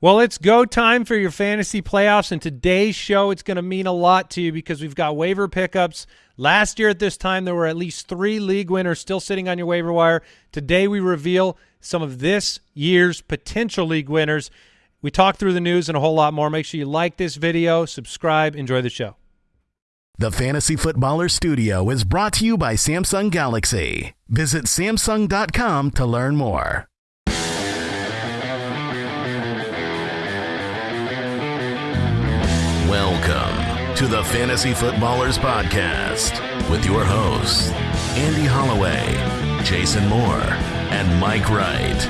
Well, it's go time for your fantasy playoffs, and today's show it's going to mean a lot to you because we've got waiver pickups. Last year at this time, there were at least three league winners still sitting on your waiver wire. Today, we reveal some of this year's potential league winners. We talk through the news and a whole lot more. Make sure you like this video, subscribe, enjoy the show. The Fantasy Footballer Studio is brought to you by Samsung Galaxy. Visit Samsung.com to learn more. Welcome to the Fantasy Footballers Podcast with your hosts, Andy Holloway, Jason Moore, and Mike Wright.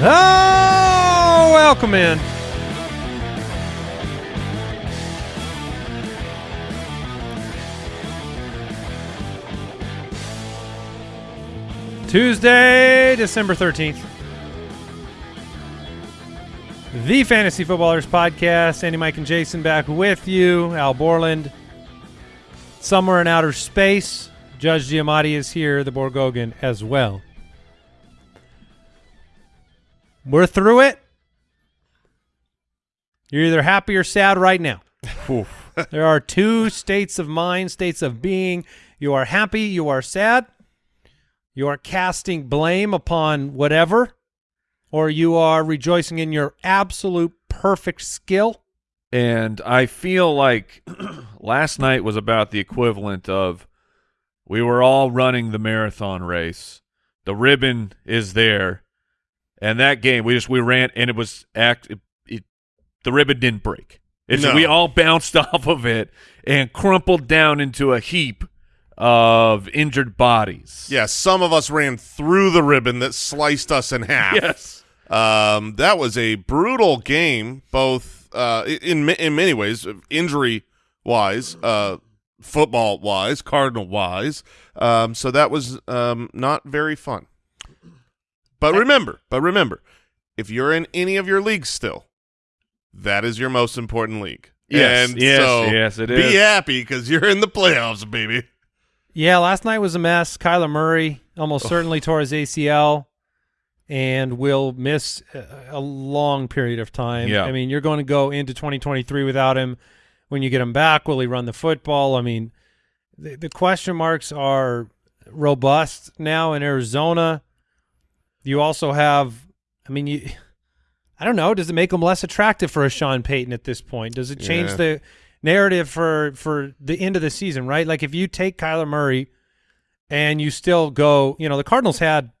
Oh, welcome in. Tuesday, December 13th. The Fantasy Footballers Podcast. Andy, Mike, and Jason back with you. Al Borland, somewhere in outer space. Judge Giamatti is here, the Borgogan as well. We're through it. You're either happy or sad right now. there are two states of mind, states of being. You are happy, you are sad. You are casting blame upon whatever, or you are rejoicing in your absolute perfect skill. And I feel like last night was about the equivalent of we were all running the marathon race. The ribbon is there. And that game, we just we ran and it was act it, it the ribbon didn't break. It's No. we all bounced off of it and crumpled down into a heap of injured bodies. Yeah, some of us ran through the ribbon that sliced us in half. Yes. Um, that was a brutal game, both uh, in in many ways, injury wise, uh, football wise, Cardinal wise. Um, so that was um, not very fun. But remember, but remember, if you're in any of your leagues still, that is your most important league. Yes, and yes, so yes, it be happy because you're in the playoffs, baby. Yeah, last night was a mess. Kyler Murray almost certainly tore his ACL and will miss a, a long period of time. Yeah. I mean, you're going to go into 2023 without him. When you get him back, will he run the football? I mean, the, the question marks are robust now in Arizona. You also have, I mean, you, I don't know. Does it make him less attractive for a Sean Payton at this point? Does it change Yeah. the narrative for for the end of the season? Right, like if you take Kyler Murray and you still go, you know, the Cardinals had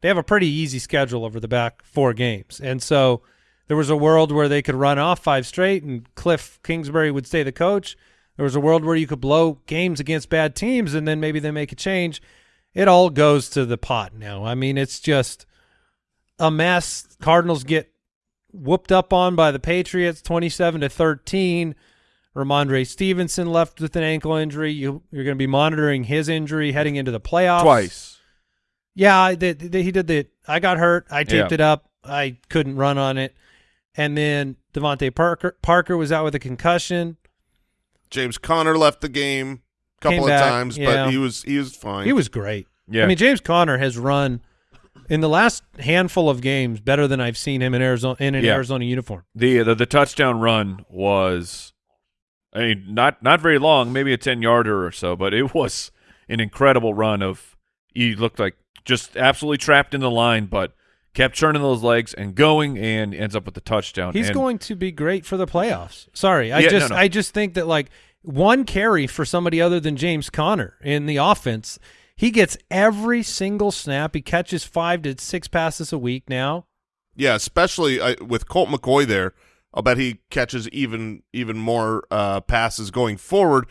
they have a pretty easy schedule over the back four games, and so there was a world where they could run off five straight, and Cliff Kingsbury would stay the coach. There was a world where you could blow games against bad teams, and then maybe they make a change. It all goes to the pot now. I mean, it's just a mess. Cardinals get whooped up on by the Patriots, twenty-seven to thirteen. Rhamondre Stevenson left with an ankle injury. You, you're going to be monitoring his injury heading into the playoffs. Twice. Yeah, I did, did- he did the. I got hurt. I taped Yeah. it up. I couldn't run on it, and then DeVante Parker Parker was out with a concussion. James Conner left the game a couple Came of back, times, yeah. but he was he was fine. He was great. Yeah. I mean, James Conner has run in the last handful of games better than I've seen him in Arizona in an Yeah. Arizona uniform. the, the the touchdown run was I mean not not very long, maybe a 10-yarder or so, but it was an incredible run of he looked like just absolutely trapped in the line but kept churning those legs and going and ends up with the touchdown. He's And- going to be great for the playoffs. Sorry, I Yeah, no, just no. I just think that like one carry for somebody other than James Conner in the offense, he gets every single snap. He catches five to six passes a week now. yeah, especially uh, with Colt McCoy there. I'll bet he catches even even more uh, passes going forward.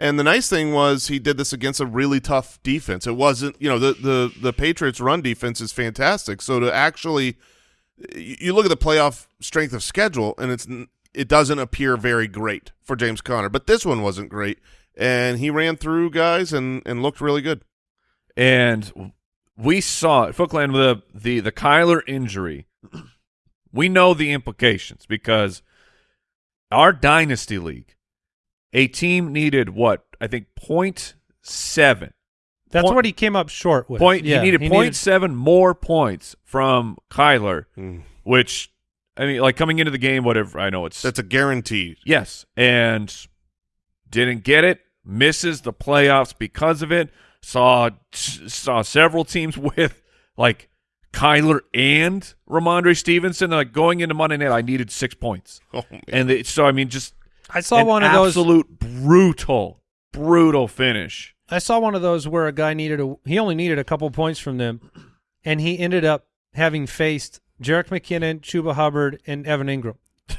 And the nice thing was he did this against a really tough defense. It wasn't, you know, the the the Patriots' run defense is fantastic. So to actually, you look at the playoff strength of schedule, and it's it doesn't appear very great for James Conner. But this one wasn't great, and he ran through guys and and looked really good. and we saw it. Footland with the, the the Kyler injury. We know the implications because our dynasty league, a team needed what I think point seven That's point- what he came up short with. point. Yeah, he needed he point seven more points from Kyler, Mm. which I mean, like coming into the game, whatever. I know it's That's a guarantee. yes, and didn't get it. Misses the playoffs because of it. Saw saw several teams with like Kyler and Rhamondre Stevenson. Like going into Monday night, I needed six points, Oh, and they, so I mean, just I saw an one of those. absolute brutal, brutal finish. I saw one of those where a guy needed a he only needed a couple points from them, and he ended up having faced Jerick McKinnon, Chuba Hubbard, and Evan Engram.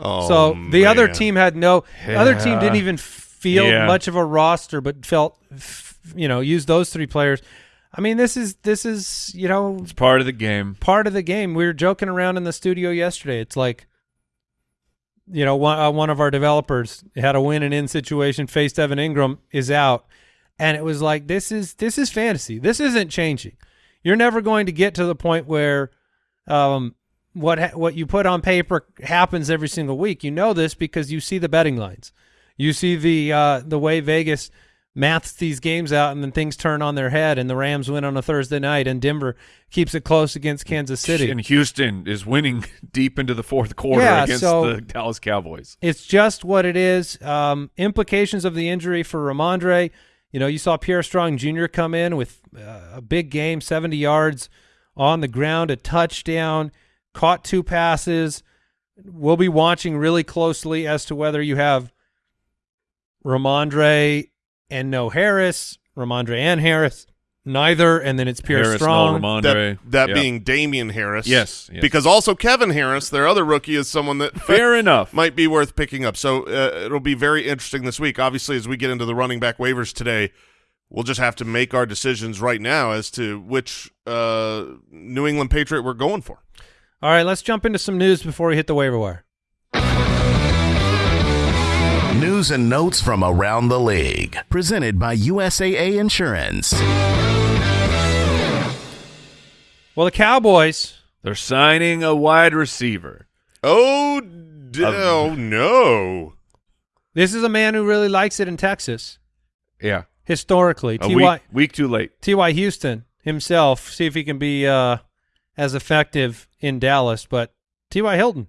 Oh, so the other team had no. The other team didn't even feel Yeah. much of a roster, but felt you know used those three players. I mean, this is this is you know It's part of the game. part of the game. We were joking around in the studio yesterday. It's like, you know, one, uh, one of our developers had a win and in situation, faced Evan Engram, is out, and it was like, this is this is fantasy. This isn't changing. You're never going to get to the point where, um, what ha- what you put on paper happens every single week. You know this because you see the betting lines, you see the uh, the way Vegas maths these games out and then things turn on their head and the Rams win on a Thursday night and Denver keeps it close against Kansas City. And Houston is winning deep into the fourth quarter Yeah, against so- the Dallas Cowboys. It's just what it is. Um, implications of the injury for Rhamondre. You know, you saw Pierre Strong Jr. come in with uh, a big game, 70 yards on the ground, a touchdown, caught two passes. We'll be watching really closely as to whether you have Rhamondre and no Harris, Rhamondre and Harris, neither, and then it's Pierre Harris, Strong. no Rhamondre. that, that Yeah. being Damien Harris. Yes, yes. Because also Kevin Harris, their other rookie, is someone that fair enough. might be worth picking up. So uh, it'll be very interesting this week. Obviously, as we get into the running back waivers today, we'll just have to make our decisions right now as to which uh, New England Patriot we're going for. All right, let's jump into some news before we hit the waiver wire. News and notes from around the league. Presented by USAA Insurance. Well, the Cowboys They're signing a wide receiver. Oh, d- Um, oh no. This is a man who really likes it in Texas Yeah, historically. a Ty week, week too late. Ty Houston himself. See if he can be uh, as effective in Dallas. But Ty Hilton,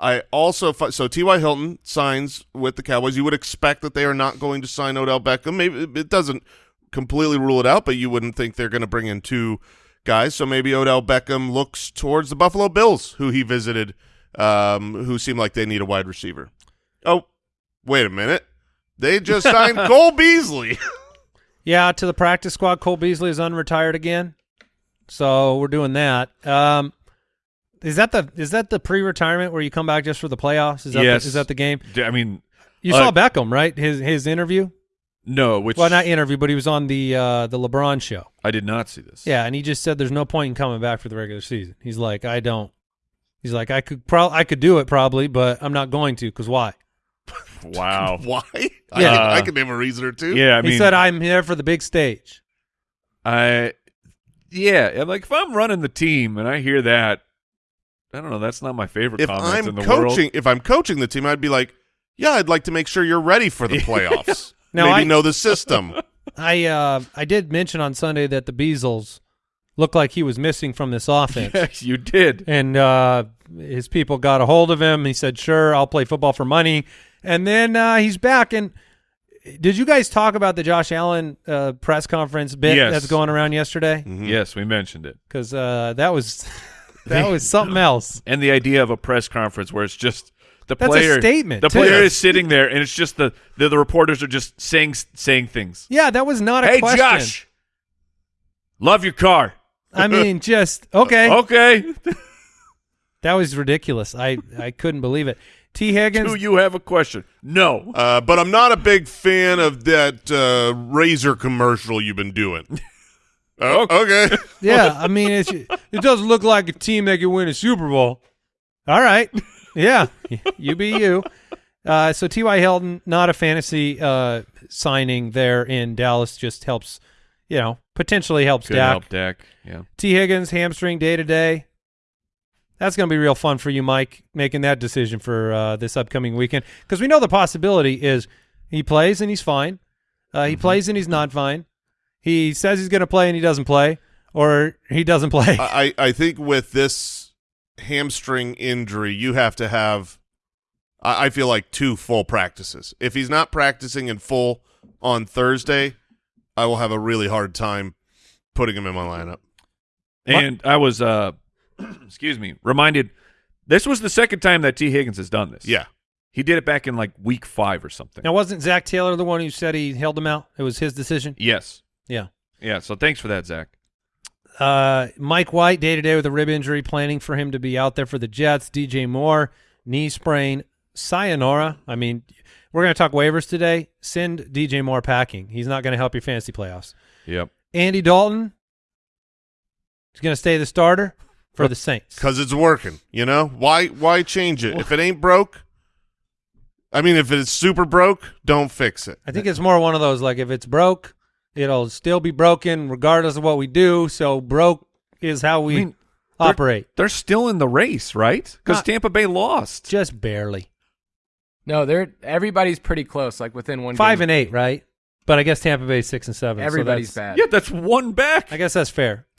I also so T.Y. Hilton signs with the Cowboys. You would expect that they are not going to sign Odell Beckham. Maybe it doesn't completely rule it out, but you wouldn't think they're going to bring in two guys. So maybe Odell Beckham looks towards the Buffalo Bills, who he visited, um, who seem like they need a wide receiver. Oh, wait a minute. They just signed Cole Beasley. yeah, to the practice squad. Cole Beasley is unretired again, so we're doing that. Um, is that the is that the pre-retirement where you come back just for the playoffs? Is that Yes. the, is that the game? I mean, You Uh, saw Beckham, right? His his interview. no, which Well, not interview, but he was on the uh, the LeBron show. I did not see this. Yeah, and he just said there's no point in coming back for the regular season. He's like, I don't. He's like, I could pro- I could do it probably, but I'm not going to because why? Wow. Why? Yeah. can, I can name a reason or two. yeah, I mean, he said I'm here for the big stage. I, yeah, I'm like if I'm running the team and I hear that, I don't know. That's not my favorite if comments I'm in the coaching, world. if I'm coaching the team, I'd be like, "Yeah, I'd like to make sure you're ready for the playoffs. Now, Maybe I- know the system." I uh I did mention on Sunday that the Beasles looked like he was missing from this offense. Yes, you did. And uh, his people got a hold of him. He said, "Sure, I'll play football for money." And then uh, he's back. And did you guys talk about the Josh Allen uh, press conference bit Yes. that's going around yesterday? Mhm. Yes, we mentioned it. Because uh, that was that was something else. And the idea of a press conference where it's just the That's a player statement, The too. player is sitting there and it's just the the, the reporters are just saying saying things. Yeah, that was not a Hey question. Josh, love your car. I mean, just okay. Okay. That was ridiculous. I I couldn't believe it. Tee Higgins. Do you have a question? No. Uh, but I'm not a big fan of that uh, razor commercial you've been doing. Oh, okay. yeah, I mean, it's, it doesn't look like a team that can win a Super Bowl. All right. Yeah, you be you. Uh, so T.Y. Hilton, not a fantasy uh, signing there in Dallas, just helps, you know, potentially helps Could Dak. help Dak. Yeah. Tee Higgins, hamstring day to day. That's going to be real fun for you, Mike, making that decision for uh, this upcoming weekend because we know the possibility is he plays and he's fine. Uh, he plays and he's not fine. He says he's going to play and he doesn't play, or he doesn't play. I, I think with this hamstring injury, you have to have, I, I feel like, two full practices. If he's not practicing in full on Thursday, I will have a really hard time putting him in my lineup. And I was, uh, excuse me, reminded this was the second time that Tee Higgins has done this. Yeah. He did it back in like week five or something. now, wasn't Zac Taylor the one who said he held him out? It was his decision. Yes. Yeah. Yeah. So thanks for that, Zac. Uh, Mike White day to day with a rib injury, planning for him to be out there for the Jets. DJ Moore knee sprain. Sayonara. I mean, we're going to talk waivers today. Send DJ Moore packing. He's not going to help your fantasy playoffs. Yep. Andy Dalton. He's going to stay the starter for the Saints. Because it's working, you know? Why why change it? If it ain't broke, I mean, if it's super broke, don't fix it. I think it's more one of those like if it's broke, it'll still be broken regardless of what we do. So broke is how we I mean, they're- operate. They're still in the race, right? Because Tampa Bay lost. Just barely. No, they're everybody's pretty close, like within one. Five game. and eight, right? But I guess Tampa Bay six and seven. Everybody's that's- bad. Yeah, that's one back. I guess that's fair.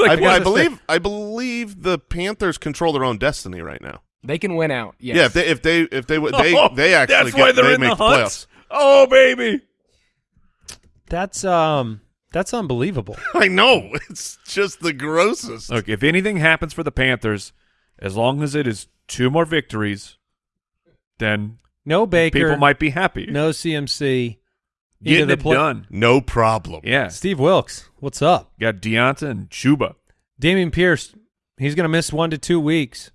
I, guess I it's believe I believe the Panthers control their own destiny right now. They can win out. Yes. Yeah, if they if they if they would they Oh, they actually that's get, why they're they in make the the playoffs. Oh, baby. That's um that's unbelievable. I know it's just the grossest. Look, if anything happens for the Panthers, as long as it is two more victories, then No Baker, people might be happy. no CMC. into Getting the it play- done. No problem. Yeah. Steve Wilks, what's up? Got D'Onta and Chuba. Dameon Pierce, he's going to miss one to two weeks.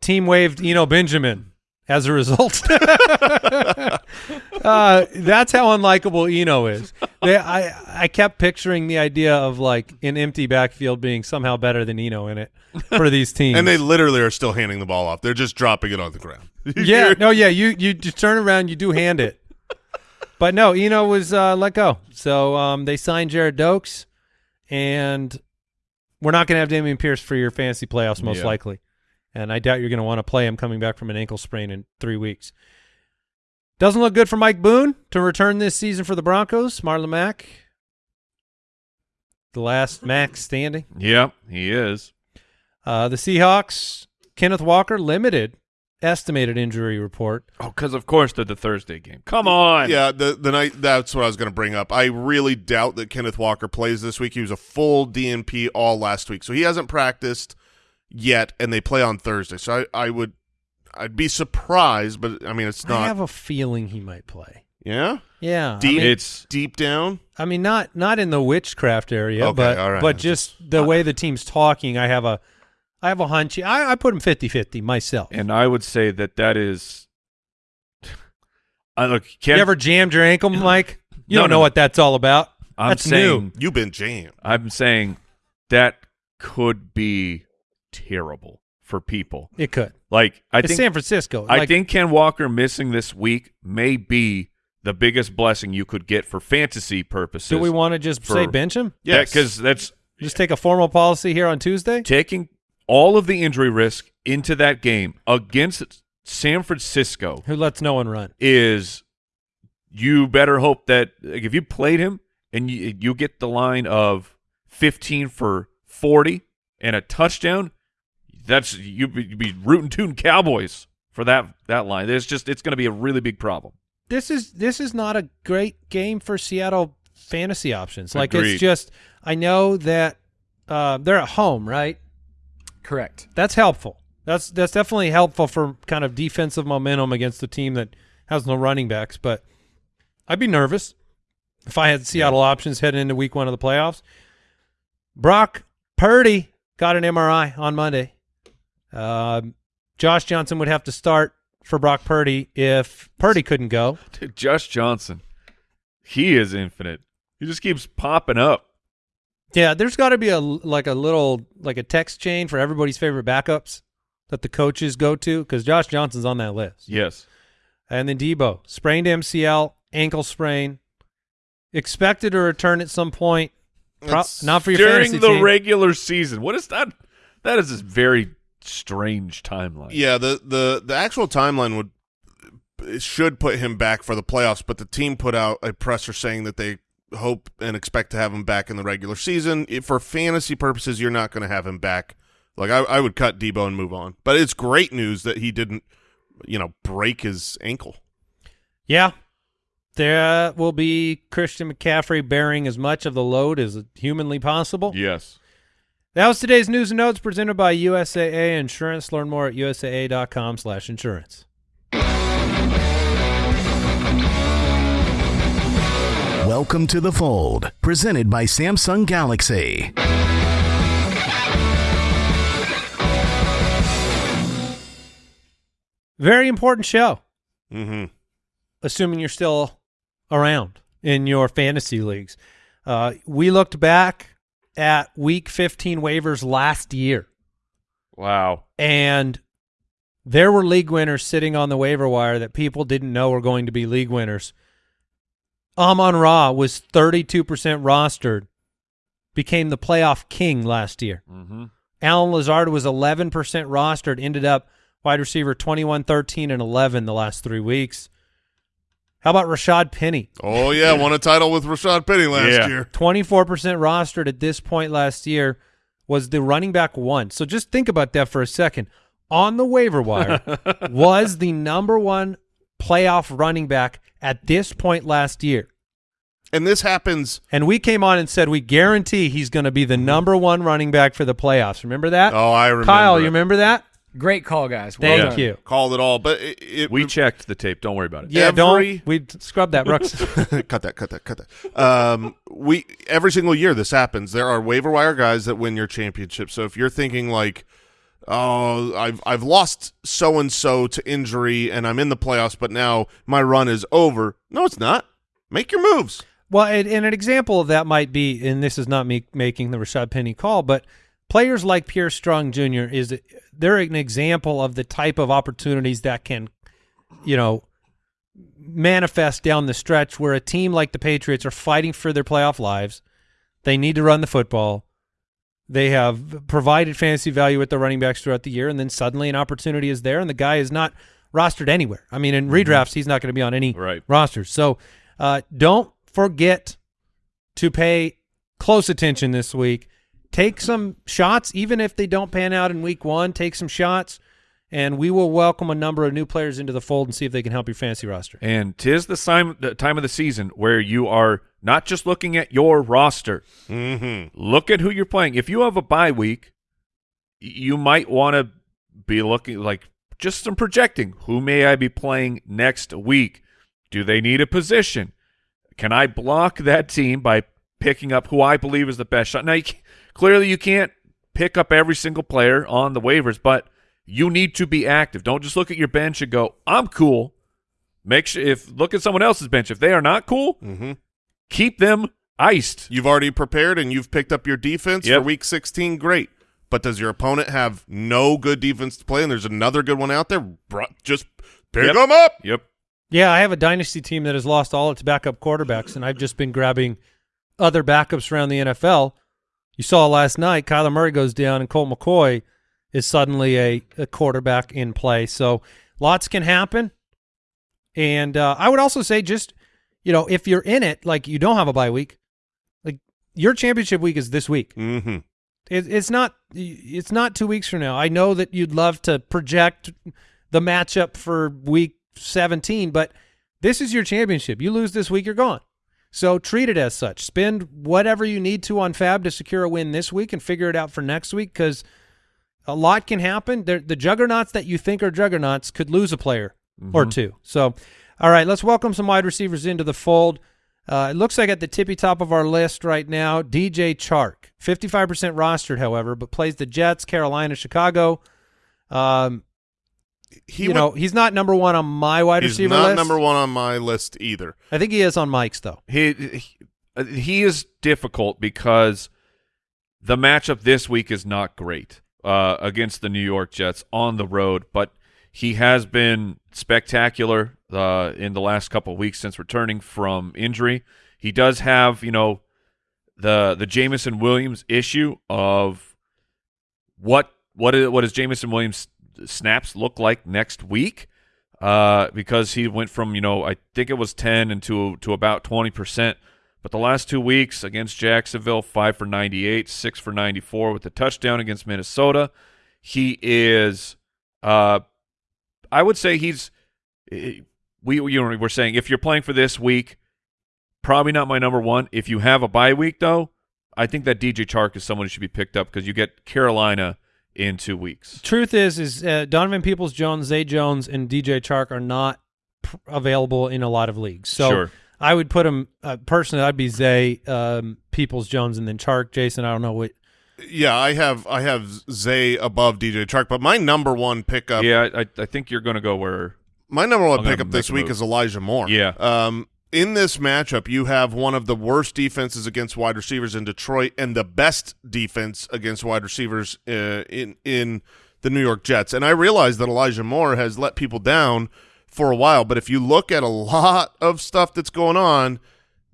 Team waived Eno Benjamin as a result. uh, that's how unlikable Eno is. They, I I kept picturing the idea of like an empty backfield being somehow better than Eno in it for these teams. And they literally are still handing the ball off. They're just dropping it on the ground. yeah, no, yeah, you you just turn around, you do hand it. But no, Eno was uh, let go. So um, they signed Jared Dokes, and we're not going to have Dameon Pierce for your fantasy playoffs, most Yeah. likely. And I doubt you're going to want to play him coming back from an ankle sprain in three weeks. Doesn't look good for Mike Boone to return this season for the Broncos. Marlon Mack, the last Mac standing. Yep, he is. Uh, the Seahawks, Kenneth Walker, limited estimated injury report. Oh, because of course they're the Thursday game. Come on. Yeah, the the night that's what I was going to bring up. I really doubt that Kenneth Walker plays this week. He was a full DNP all last week, so he hasn't practiced yet, and they play on Thursday. So I, I would, I'd be surprised, but I mean it's not. I have a feeling he might play. yeah, Yeah, I Deep- mean, It's deep down. I mean, not not in the witchcraft area, Okay, but all right. but just the way the team's talking, I have a I have a hunch. I, I put him 50-50 myself. and I would say that that is. I look. Ken, you ever jammed your ankle, Mike? You No, don't know no. what that's all about. I'm that's saying, new. You've been jammed. I'm saying that could be terrible for people. It could. Like I it's think San Francisco. I Like, think Ken Walker missing this week may be the biggest blessing you could get for fantasy purposes. Do we want to just say bench him? Yeah, because that's Just take a formal policy here on Tuesday. taking all of the injury risk into that game against San Francisco Who lets no one run? is you better hope that like, if you played him and you, you get the line of 15 for 40 and a touchdown, that's you'd be, you be rooting tooting Cowboys for that that line. It's just it's going to be a really big problem. this is this is not a great game for Seattle fantasy options. Like Agreed. it's just I know that uh, they're at home, right? Correct. That's helpful. That's that's definitely helpful for kind of defensive momentum against a team that has no running backs. But I'd be nervous if I had Seattle options heading into Week One of the playoffs. Brock Purdy got an MRI on Monday. Um, Josh Johnson would have to start for Brock Purdy if Purdy couldn't go. Dude, Josh Johnson, he is infinite. He just keeps popping up. Yeah, there's got to be a like a little like a text chain for everybody's favorite backups that the coaches go to because Josh Johnson's on that list. Yes. And then Debo sprained MCL, ankle sprain, expected to return at some point. Pro- not for your During fantasy the team. regular season. What is that? That is a very strange timeline. Yeah, the the the actual timeline would should put him back for the playoffs, but the team put out a presser saying that they hope and expect to have him back in the regular season. If for fantasy purposes, you're not going to have him back. Like I, I would cut Debo and move on. But it's great news that he didn't, you know, break his ankle. Yeah. There uh, will be Christian McCaffrey bearing as much of the load as humanly possible. Yes. That was today's news and notes presented by USAA Insurance. Learn more at usaa.com slash insurance. Welcome to the fold, presented by Samsung Galaxy. Very important show, Mm-hmm. assuming you're still around in your fantasy leagues. Uh, we looked back at week 15 waivers last year, Wow. and there were league winners sitting on the waiver wire that people didn't know were going to be league winners. Amon Ra was 32% rostered, became the playoff king last year. Mm-hmm. Allen Lazard was 11% rostered, ended up wide receiver 21, 13, and 11 the last three weeks. How about Rashad Penny? Oh yeah, won a title with Rashad Penny last Yeah. year. 24% rostered at this point last year was the running back one. So just think about that for a second. On the waiver wire was the number one playoff running back at this point last year. And this happens. And we came on and said we guarantee he's going to be the number one running back for the playoffs. Remember that? Oh, I remember. Kyle, it. you remember that? Great call, guys. Well Thank done. you. Called it all, but it, it We checked the tape. Don't worry about it. Yeah, Every- don't we scrub that, Brooks? cut that, cut that, cut that. Um, we every single year this happens. There are waiver wire guys that win your championship. So if you're thinking like, oh, I've I've lost so and so to injury and I'm in the playoffs, but now my run is over. No, it's not. Make your moves. Well, and, and an example of that might be, and this is not me making the Rashad Penny call, but players like Pierre Strong Jr. is they're an example of the type of opportunities that can, you know, manifest down the stretch where a team like the Patriots are fighting for their playoff lives. They need to run the football. They have provided fantasy value with their running backs throughout the year, and then suddenly an opportunity is there, and the guy is not rostered anywhere. I mean, in redrafts, he's not going to be on any Right. rosters. So uh, don't forget to pay close attention this week. Take some shots, even if they don't pan out in week one. Take some shots, and we will welcome a number of new players into the fold and see if they can help your fantasy roster. And tis the time, the time of the season where you are not just looking at your roster. Mm-hmm. Look at who you're playing. If you have a bye week, you might want to be looking like just some projecting. Who may I be playing next week? Do they need a position? Can I block that team by picking up who I believe is the best shot? Now, you ca- clearly, you can't pick up every single player on the waivers, but you need to be active. Don't just look at your bench and go, "I'm cool." Make sure if look at someone else's bench. If they are not cool, Mm-hmm. keep them iced. You've already prepared and you've picked up your defense Yep. for week 16. Great. But does your opponent have no good defense to play and there's another good one out there? Bru- Just pick Yep. them up. Yep. Yeah, I have a dynasty team that has lost all its backup quarterbacks, and I've just been grabbing other backups around the NFL. You saw last night, Kyler Murray goes down, and Colt McCoy is suddenly a, a quarterback in play. So lots can happen. And uh, I would also say, just you know, if you're in it, like you don't have a bye week, like your championship week is this week. Mm-hmm. It, it's not. It's not two weeks from now. I know that you'd love to project the matchup for week 17, but this is your championship. You lose this week, you're gone. So treat it as such. Spend whatever you need to on FAAB to secure a win this week, and figure it out for next week because a lot can happen. They're, the juggernauts that you think are juggernauts could lose a player or two. So, all right, let's welcome some wide receivers into the fold. Uh, it looks like at the tippy top of our list right now, DJ Chark, 55% rostered, however, but plays the Jets, Carolina, Chicago. Um, He you would- know, he's not number one on my wide he's receiver not list. number one on my list either. I think he is on Mike's though. He, he he is difficult because the matchup this week is not great uh, against the New York Jets on the road, but he has been spectacular uh, in the last couple of weeks since returning from injury. He does have, you know, the the Jameson Williams issue of what what is, what does Jameson Williams snaps look like next week? Uh, because he went from you know I think it was ten and to to about twenty percent But the last two weeks against Jacksonville, five for 98, six for 94 with the touchdown against Minnesota. He is, uh, I would say he's, eh, we, you know, we're saying if you're playing for this week, probably not my number one. If you have a bye week, though, I think that DJ Chark is someone who should be picked up because you get Carolina in two weeks. Truth is, is uh, Donovan Peoples Jones, Zay Jones, and DJ Chark are not pr- available in a lot of leagues. So Sure. I would put him uh, personally. I'd be Zay, um, Peoples Jones, and then Chark. Jason, I don't know what. Yeah, I have I have Zay above DJ Chark, but my number one pickup, yeah, I, I think you're going to go where. my number one I'm pickup this week move. is Elijah Moore. Yeah. Um, in this matchup, you have one of the worst defenses against wide receivers in Detroit, and the best defense against wide receivers uh, in in the New York Jets. And I realize that Elijah Moore has let people down for a while, but if you look at a lot of stuff that's going on,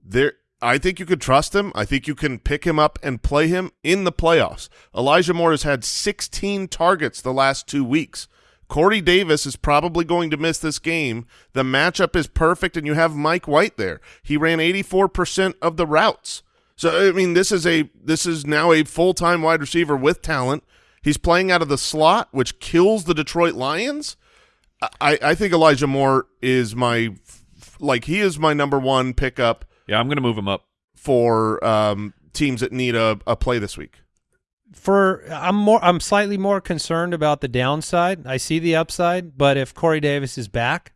there I think you could trust him. I think you can pick him up and play him in the playoffs. Elijah Moore has had 16 targets the last two weeks. Corey Davis is probably going to miss this game. The matchup is perfect, and you have Mike White there. He ran 84% of the routes. So I mean, this is a this is now a full time wide receiver with talent. He's playing out of the slot, which kills the Detroit Lions. I, I think Elijah Moore is my like he is my number one pickup Yeah, I'm going to move him up. for um, teams that need a, a play this week. For I'm more, I'm slightly more concerned about the downside. I see the upside, but if Corey Davis is back,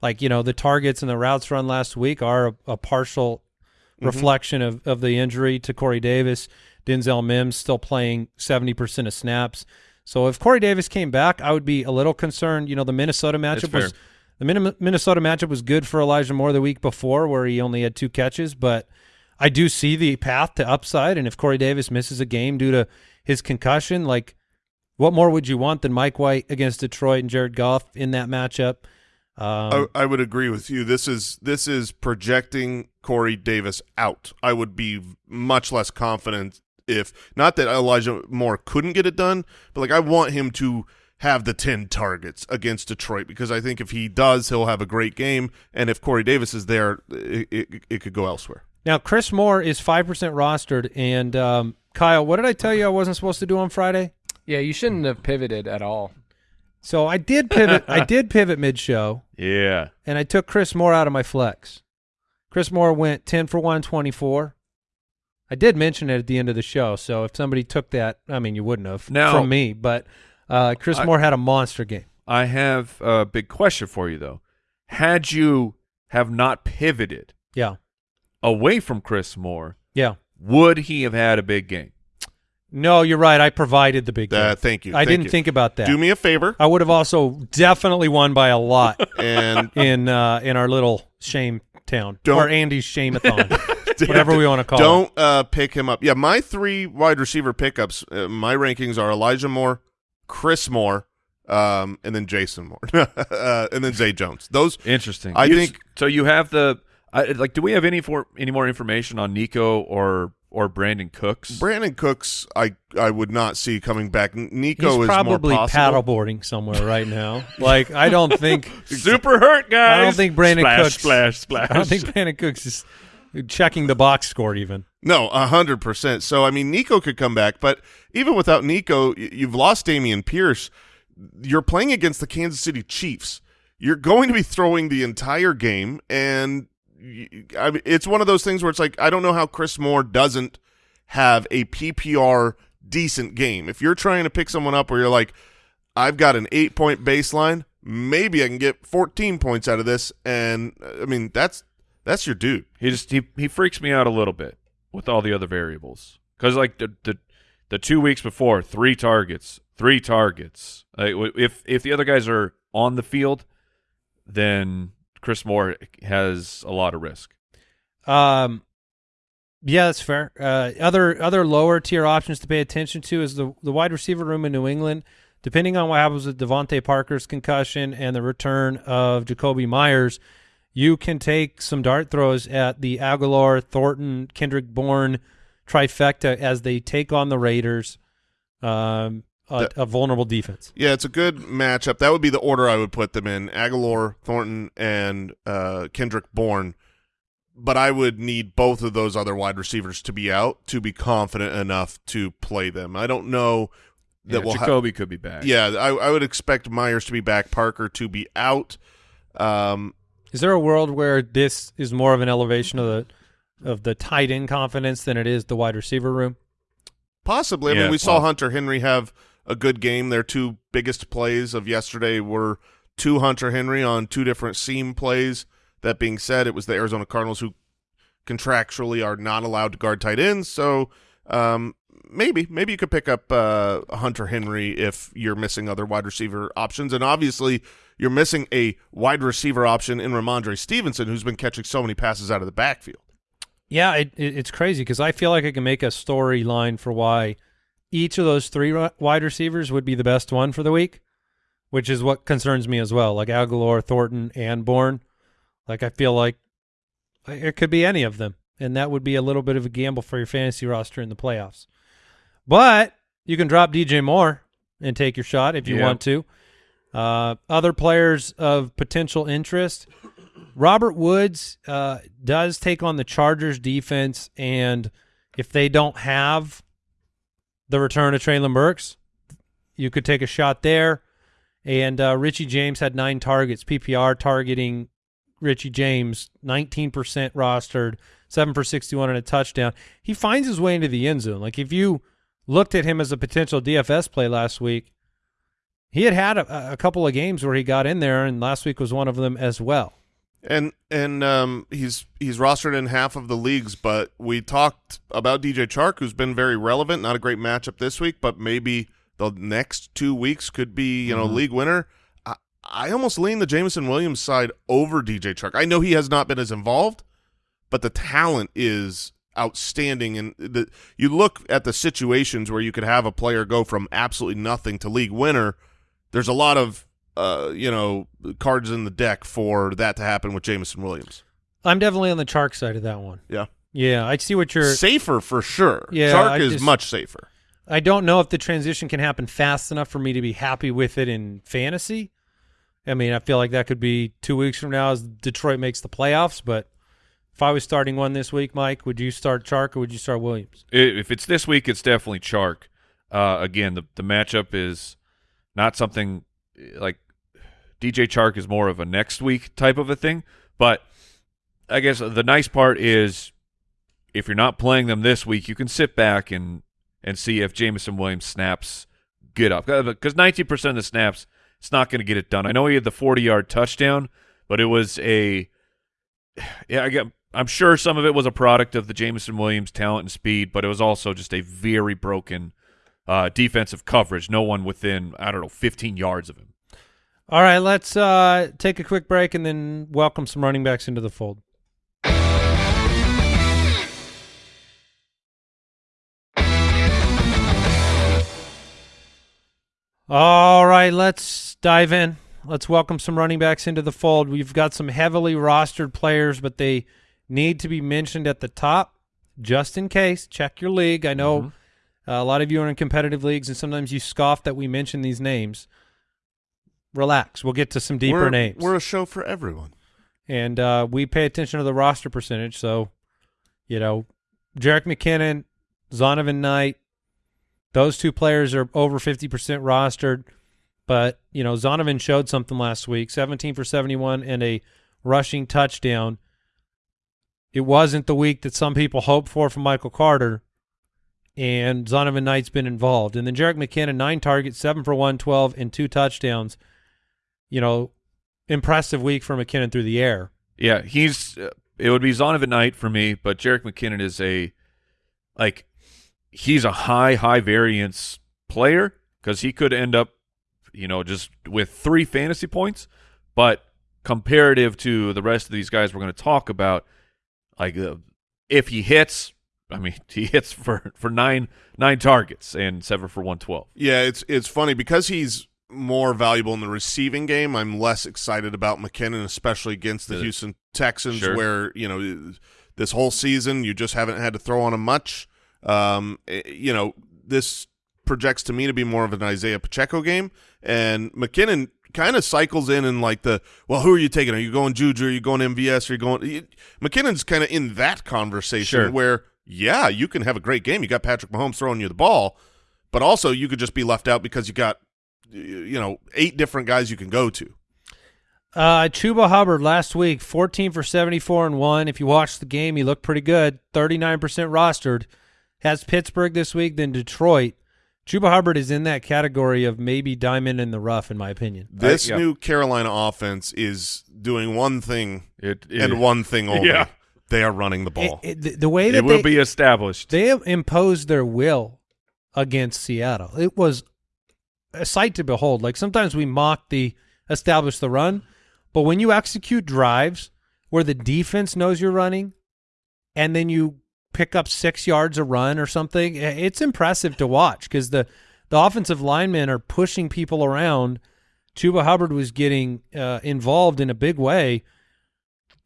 like you know, the targets and the routes run last week are a, a partial mm-hmm. reflection of, of the injury to Corey Davis. Denzel Mims still playing 70% of snaps. So if Corey Davis came back, I would be a little concerned. You know, the Minnesota matchup was the Minnesota matchup was good for Elijah Moore the week before where he only had two catches, but I do see the path to upside and if Corey Davis misses a game due to his concussion, like what more would you want than Mike White against Detroit and Jared Goff in that matchup? Um, I, I would agree with you. This is this is projecting Corey Davis out. I would be much less confident if not that Elijah Moore couldn't get it done, but like I want him to have the 10 targets against Detroit because I think if he does, he'll have a great game. And if Corey Davis is there, it, it, it could go elsewhere. Now, Chris Moore is 5% rostered. And um, Kyle, what did I tell you I wasn't supposed to do on Friday? Yeah, you shouldn't have pivoted at all. So I did pivot. I did pivot mid show, Yeah. and I took Chris Moore out of my flex. Chris Moore went 10 for 124. I did mention it at the end of the show. So if somebody took that, I mean, you wouldn't have Now- from me, but uh, Chris I- Moore had a monster game. I have a big question for you, though. Had you have not pivoted Yeah. Away from Chris Moore, Yeah. would he have had a big game? No, you're right. I provided the big game. Uh, thank you. I Thank didn't you. think about that. Do me a favor I would have also definitely won by a lot and in uh, in our little shame town Don't- or Andy's shameathon, whatever we want to call it. Don't uh, pick him up. Yeah, my three wide receiver pickups, uh, my rankings are Elijah Moore, Chris Moore, um, and then Jason Moore, uh, and then Zay Jones. Those Interesting. I You- think- so. You have the I, like. Do we have any for any more information on Nico or or Brandin Cooks? Brandin Cooks, I I would not see coming back. Nico He's is probably more paddleboarding somewhere right now. like I don't think Super hurt, guys. I don't think Brandon splash, Cooks Splash, splash. I don't think Brandin Cooks is checking the box score even. No, a hundred percent. So I mean, Nico could come back, but even without Nico, you've lost Dameon Pierce. You're playing against the Kansas City Chiefs. You're going to be throwing the entire game, and y- I mean, it's one of those things where it's like I don't know how Chris Moore doesn't have a PPR decent game. If you're trying to pick someone up where you're like, I've got an eight point baseline, maybe I can get 14 points out of this, and I mean that's that's your dude. He just he he freaks me out a little bit with all the other variables because like the the the two weeks before three targets, three targets. Like, if if the other guys are on the field, then Chris Moore has a lot of risk. Um, yeah, that's fair. Uh, other other lower tier options to pay attention to is the the wide receiver room in New England. Depending on what happens with DeVante Parker's concussion and the return of Jakobi Meyers, you can take some dart throws at the Agholor, Thornton, Kendrick Bourne trifecta as they take on the Raiders, um, a, That- a vulnerable defense. Yeah, it's a good matchup. That would be the order I would put them in: Agholor, Thornton, and uh, Kendrick Bourne. but I would need both of those other wide receivers to be out to be confident enough to play them. I don't know that Yeah, we'll Jakobi could be back. yeah, I, I would expect Meyers to be back, Parker to be out. Um, Is there a world where this is more of an elevation of the of the tight end confidence than it is the wide receiver room? Possibly. I Yeah, mean, we saw Hunter Henry have a good game. Their two biggest plays of yesterday were two Hunter Henry on two different seam plays. That being said, it was the Arizona Cardinals who contractually are not allowed to guard tight ends. So um, maybe, maybe you could pick up uh, Hunter Henry if you're missing other wide receiver options. And obviously, you're missing a wide receiver option in Rhamondre Stevenson, who's been catching so many passes out of the backfield. Yeah, it, it, it's crazy because I feel like I can make a storyline for why each of those three wide receivers would be the best one for the week, which is what concerns me as well. Like Agholor, Thornton, and Bourne. Like I feel like it could be any of them, and that would be a little bit of a gamble for your fantasy roster in the playoffs. But you can drop DJ Moore and take your shot if you Yeah. want to. Uh, other players of potential interest. Robert Woods uh, does take on the Chargers defense, and if they don't have the return of Treylon Burks, you could take a shot there. And uh, Richie James had nine targets, PPR targeting Richie James, 19% rostered, 7 for 61 and a touchdown. He finds his way into the end zone. Like if you looked at him as a potential DFS play last week, he had had a, a couple of games where he got in there, and last week was one of them as well. And and um, he's he's rostered in half of the leagues, but we talked about DJ Chark, who's been very relevant. Not a great matchup this week, but maybe the next two weeks could be you know league winner. I, I almost lean the Jameson Williams side over DJ Chark. I know he has not been as involved, but the talent is outstanding. And the, you look at the situations where you could have a player go from absolutely nothing to league winner. There's a lot of uh, you know cards in the deck for that to happen with Jameson Williams. I'm definitely on the Chark side of that one. Yeah, Yeah, I see what you're. safer for sure. Yeah, Chark I is just- much safer. I don't know if the transition can happen fast enough for me to be happy with it in fantasy. I mean, I feel like that could be two weeks from now as Detroit makes the playoffs. But if I was starting one this week, Mike, would you start Chark or would you start Williams? If it's this week, it's definitely Chark. Uh, again, the the matchup is not something like DJ Chark is more of a next week type of a thing. But I guess the nice part is if you're not playing them this week, you can sit back and and see if Jameson Williams snaps get up because 19% of the snaps it's not going to get it done. I know he had the 40 yard touchdown, but it was a yeah. I get, I'm sure some of it was a product of the Jameson Williams talent and speed, but it was also just a very broken uh, defensive coverage. No one within I don't know 15 yards of him. All right, let's uh, take a quick break and then welcome some running backs into the fold. All right, let's dive in. Let's welcome some running backs into the fold. We've got some heavily rostered players, but they need to be mentioned at the top just in case. Check your league. I know Mhm. uh, a lot of you are in competitive leagues, and sometimes you scoff that we mention these names. Relax. We'll get to some deeper we're, names. We're a show for everyone. and uh, we pay attention to the roster percentage. So, you know, Jerick McKinnon, Zonovan Knight, those two players are over 50% rostered. But, you know, Zonovan showed something last week 17 for 71 and a rushing touchdown. It wasn't the week that some people hoped for from Michael Carter, and Zonovan Knight's been involved. And then Jerick McKinnon, nine targets, seven for 112, and two touchdowns. You know, impressive week for McKinnon through the air. Yeah, he's. Uh, it would be Zonovan Knight for me, but Jerick McKinnon is a like he's a high high variance player because he could end up, you know, just with three fantasy points, but comparative to the rest of these guys we're going to talk about, like uh, if he hits, I mean, he hits for for nine nine targets and seven for one twelve. Yeah, it's it's funny because he's more valuable in the receiving game. I'm less excited about McKinnon, especially against the Houston Texans, Sure. where you know this whole season you just haven't had to throw on him much. Um, eh, you know this projects to me to be more of an Isaiah Pacheco game, and McKinnon kind of cycles in and like the well, who are you taking? Are you going Juju? Are you going MVS? Are you going? You, McKinnon's kind of in that conversation Sure. where yeah, you can have a great game. You got Patrick Mahomes throwing you the ball, but also you could just be left out because you got you know eight different guys you can go to. Uh, Chuba Hubbard last week, 14 for 74 and 1. If you watched the game, he looked pretty good. 39% rostered. Has Pittsburgh this week, then Detroit. Chuba Hubbard is in that category of maybe diamond in the rough, in my opinion. This yeah. new Carolina offense is doing one thing It, it, and one thing only. Yeah. They are running the ball. It- it- the, the way that it will they, be established. they have imposed their will against Seattle. It was a sight to behold. Like sometimes we mock the establish the run, but when you execute drives where the defense knows you're running and then you pick up six yards a run or something, it's impressive to watch because the, the offensive linemen are pushing people around. Chuba Hubbard was getting uh, involved in a big way.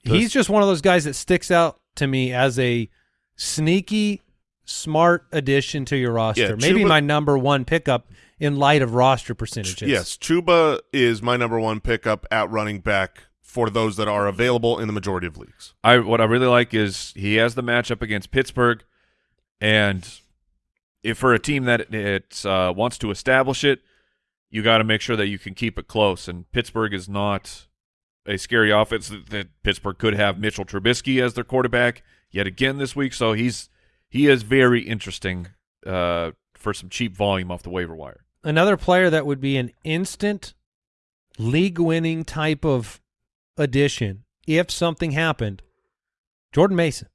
He's just one of those guys that sticks out to me as a sneaky, smart addition to your roster. Yeah, Maybe Chuba- my number one pickup in light of roster percentages. Yes, Chuba is my number one pickup at running back for those that are available in the majority of leagues. I what I really like is he has the matchup against Pittsburgh, and if for a team that it uh, wants to establish it, you got to make sure that you can keep it close. And Pittsburgh is not a scary offense. That, that Pittsburgh could have Mitchell Trubisky as their quarterback yet again this week, so he's he is very interesting uh, for some cheap volume off the waiver wire. Another player that would be an instant league winning type of addition if something happened. Jordan Mason,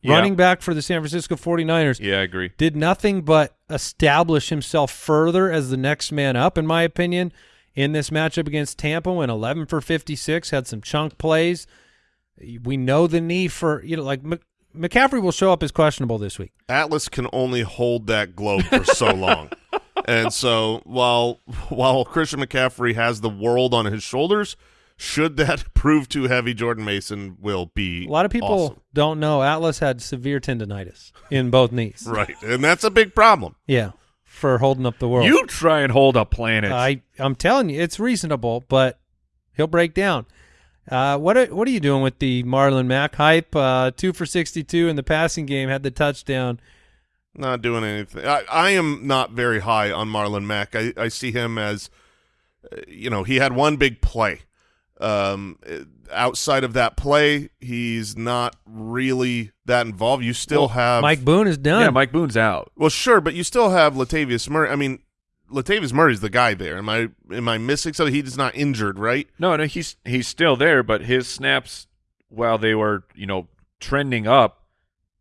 Yeah. running back for the San Francisco 49ers. Yeah, I agree. did nothing but establish himself further as the next man up, in my opinion, in this matchup against Tampa. Went 11 for 56, had some chunk plays. We know the knee for you know like McCaffrey will show up as questionable this week. Atlas can only hold that globe for so long. And so while while Christian McCaffrey has the world on his shoulders, should that prove too heavy, Jordan Mason will be A lot of people awesome. don't know Atlas had severe tendonitis in both knees. Right. And that's a big problem. Yeah, for holding up the world. You try and hold a planet. I I'm telling you, it's reasonable, but he'll break down. Uh, what are, what are you doing with the Marlon Mack hype? Uh, two for 62 in the passing game, had the touchdown. Not doing anything. I, I am not very high on Marlon Mack. I, I see him as, uh, you know, he had one big play. Um, uh, outside of that play, he's not really that involved. You still have Mike Boone is done. yeah, Mike Boone's out. Well, sure, but you still have Latavius Murray. I mean, Latavius Murray's the guy there. Am I am I missing something? He's not injured, right? No, no, he's he's still there, but his snaps, while they were you know trending up,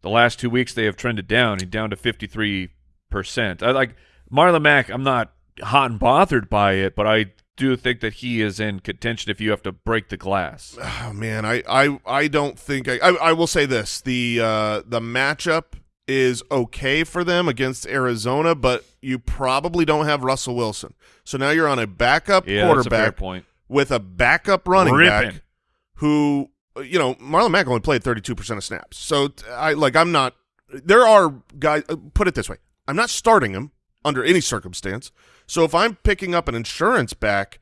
the last two weeks they have trended down. He's down to fifty three percent. I like Marlon Mack. I'm not hot and bothered by it, but I do think that he is in contention if you have to break the glass. Oh man, I I, I don't think I, I I will say this the uh, the matchup is okay for them against Arizona, but you probably don't have Russell Wilson. So now you're on a backup Yeah, that's a quarterback point. with a backup running Ripping. back who you know Marlon Mack only played 32% of snaps. So I like I'm not there are guys uh, put it this way. I'm not starting him under any circumstance. So if I'm picking up an insurance back,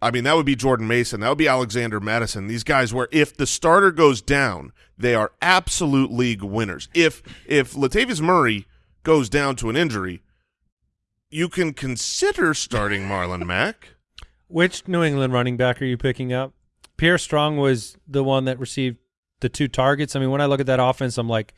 I mean that would be Jordan Mason, that would be Alexander Mattison. These guys where if the starter goes down, they are absolute league winners. If if Latavius Murray goes down to an injury, you can consider starting Marlon Mack. Which New England running back are you picking up? Pierre Strong was the one that received the two targets. I mean, when I look at that offense, I'm like,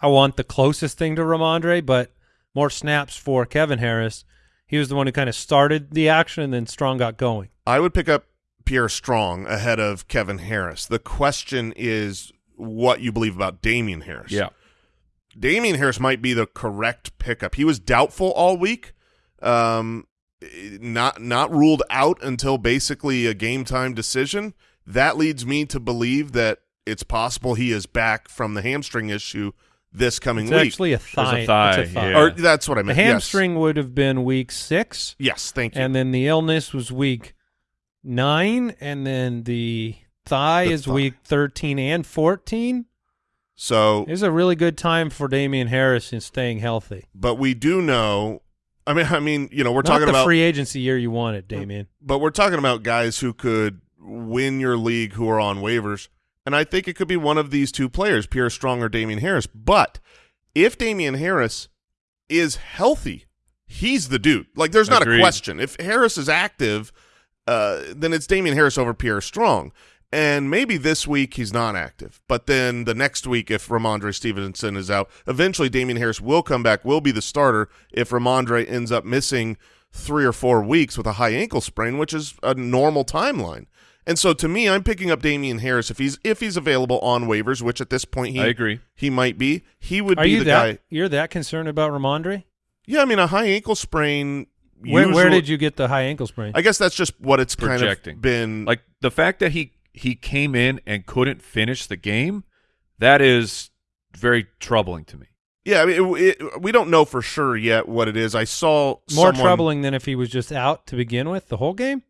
I want the closest thing to Rhamondre, but more snaps for Kevin Harris. He was the one who kind of started the action, and then Strong got going. I would pick up Pierre Strong ahead of Kevin Harris. The question is what you believe about Damien Harris. Yeah, Damien Harris might be the correct pickup. He was doubtful all week. Um, not not ruled out until basically a game time decision. That leads me to believe that it's possible he is back from the hamstring issue this coming It's week. actually a thigh. thigh, it's a thigh. yeah. or that's what I The meant. Yes. hamstring would have been week six, Yes, thank you. and then the illness was week nine, and then the thigh The is thigh. week 13 and 14. so It's a really good time for Damien Harris in staying healthy. but we do know I mean, I mean, you know, we're Not talking the about free agency year you wanted, Damien. but we're talking about guys who could win your league who are on waivers. And I think it could be one of these two players, Pierre Strong or Damien Harris. But if Damien Harris is healthy, he's the dude. Like, there's not Agreed. a question. If Harris is active, uh, then it's Damien Harris over Pierre Strong. And maybe this week he's not active. But then the next week, if Rhamondre Stevenson is out, eventually Damien Harris will come back, will be the starter if Rhamondre ends up missing three or four weeks with a high ankle sprain, which is a normal timeline. And so to me, I'm picking up Damien Harris if he's if he's available on waivers, which at this point he I agree. he might be. He would Are be you the that guy. you're that concerned about Rhamondre? Yeah, I mean a high ankle sprain. Where, where did you get the high ankle sprain? I guess that's just what it's kind of been. Like the fact that he he came in and couldn't finish the game, that is very troubling to me. yeah, I mean, it, it, we don't know for sure yet what it is. I saw More someone- troubling than if he was just out to begin with the whole game.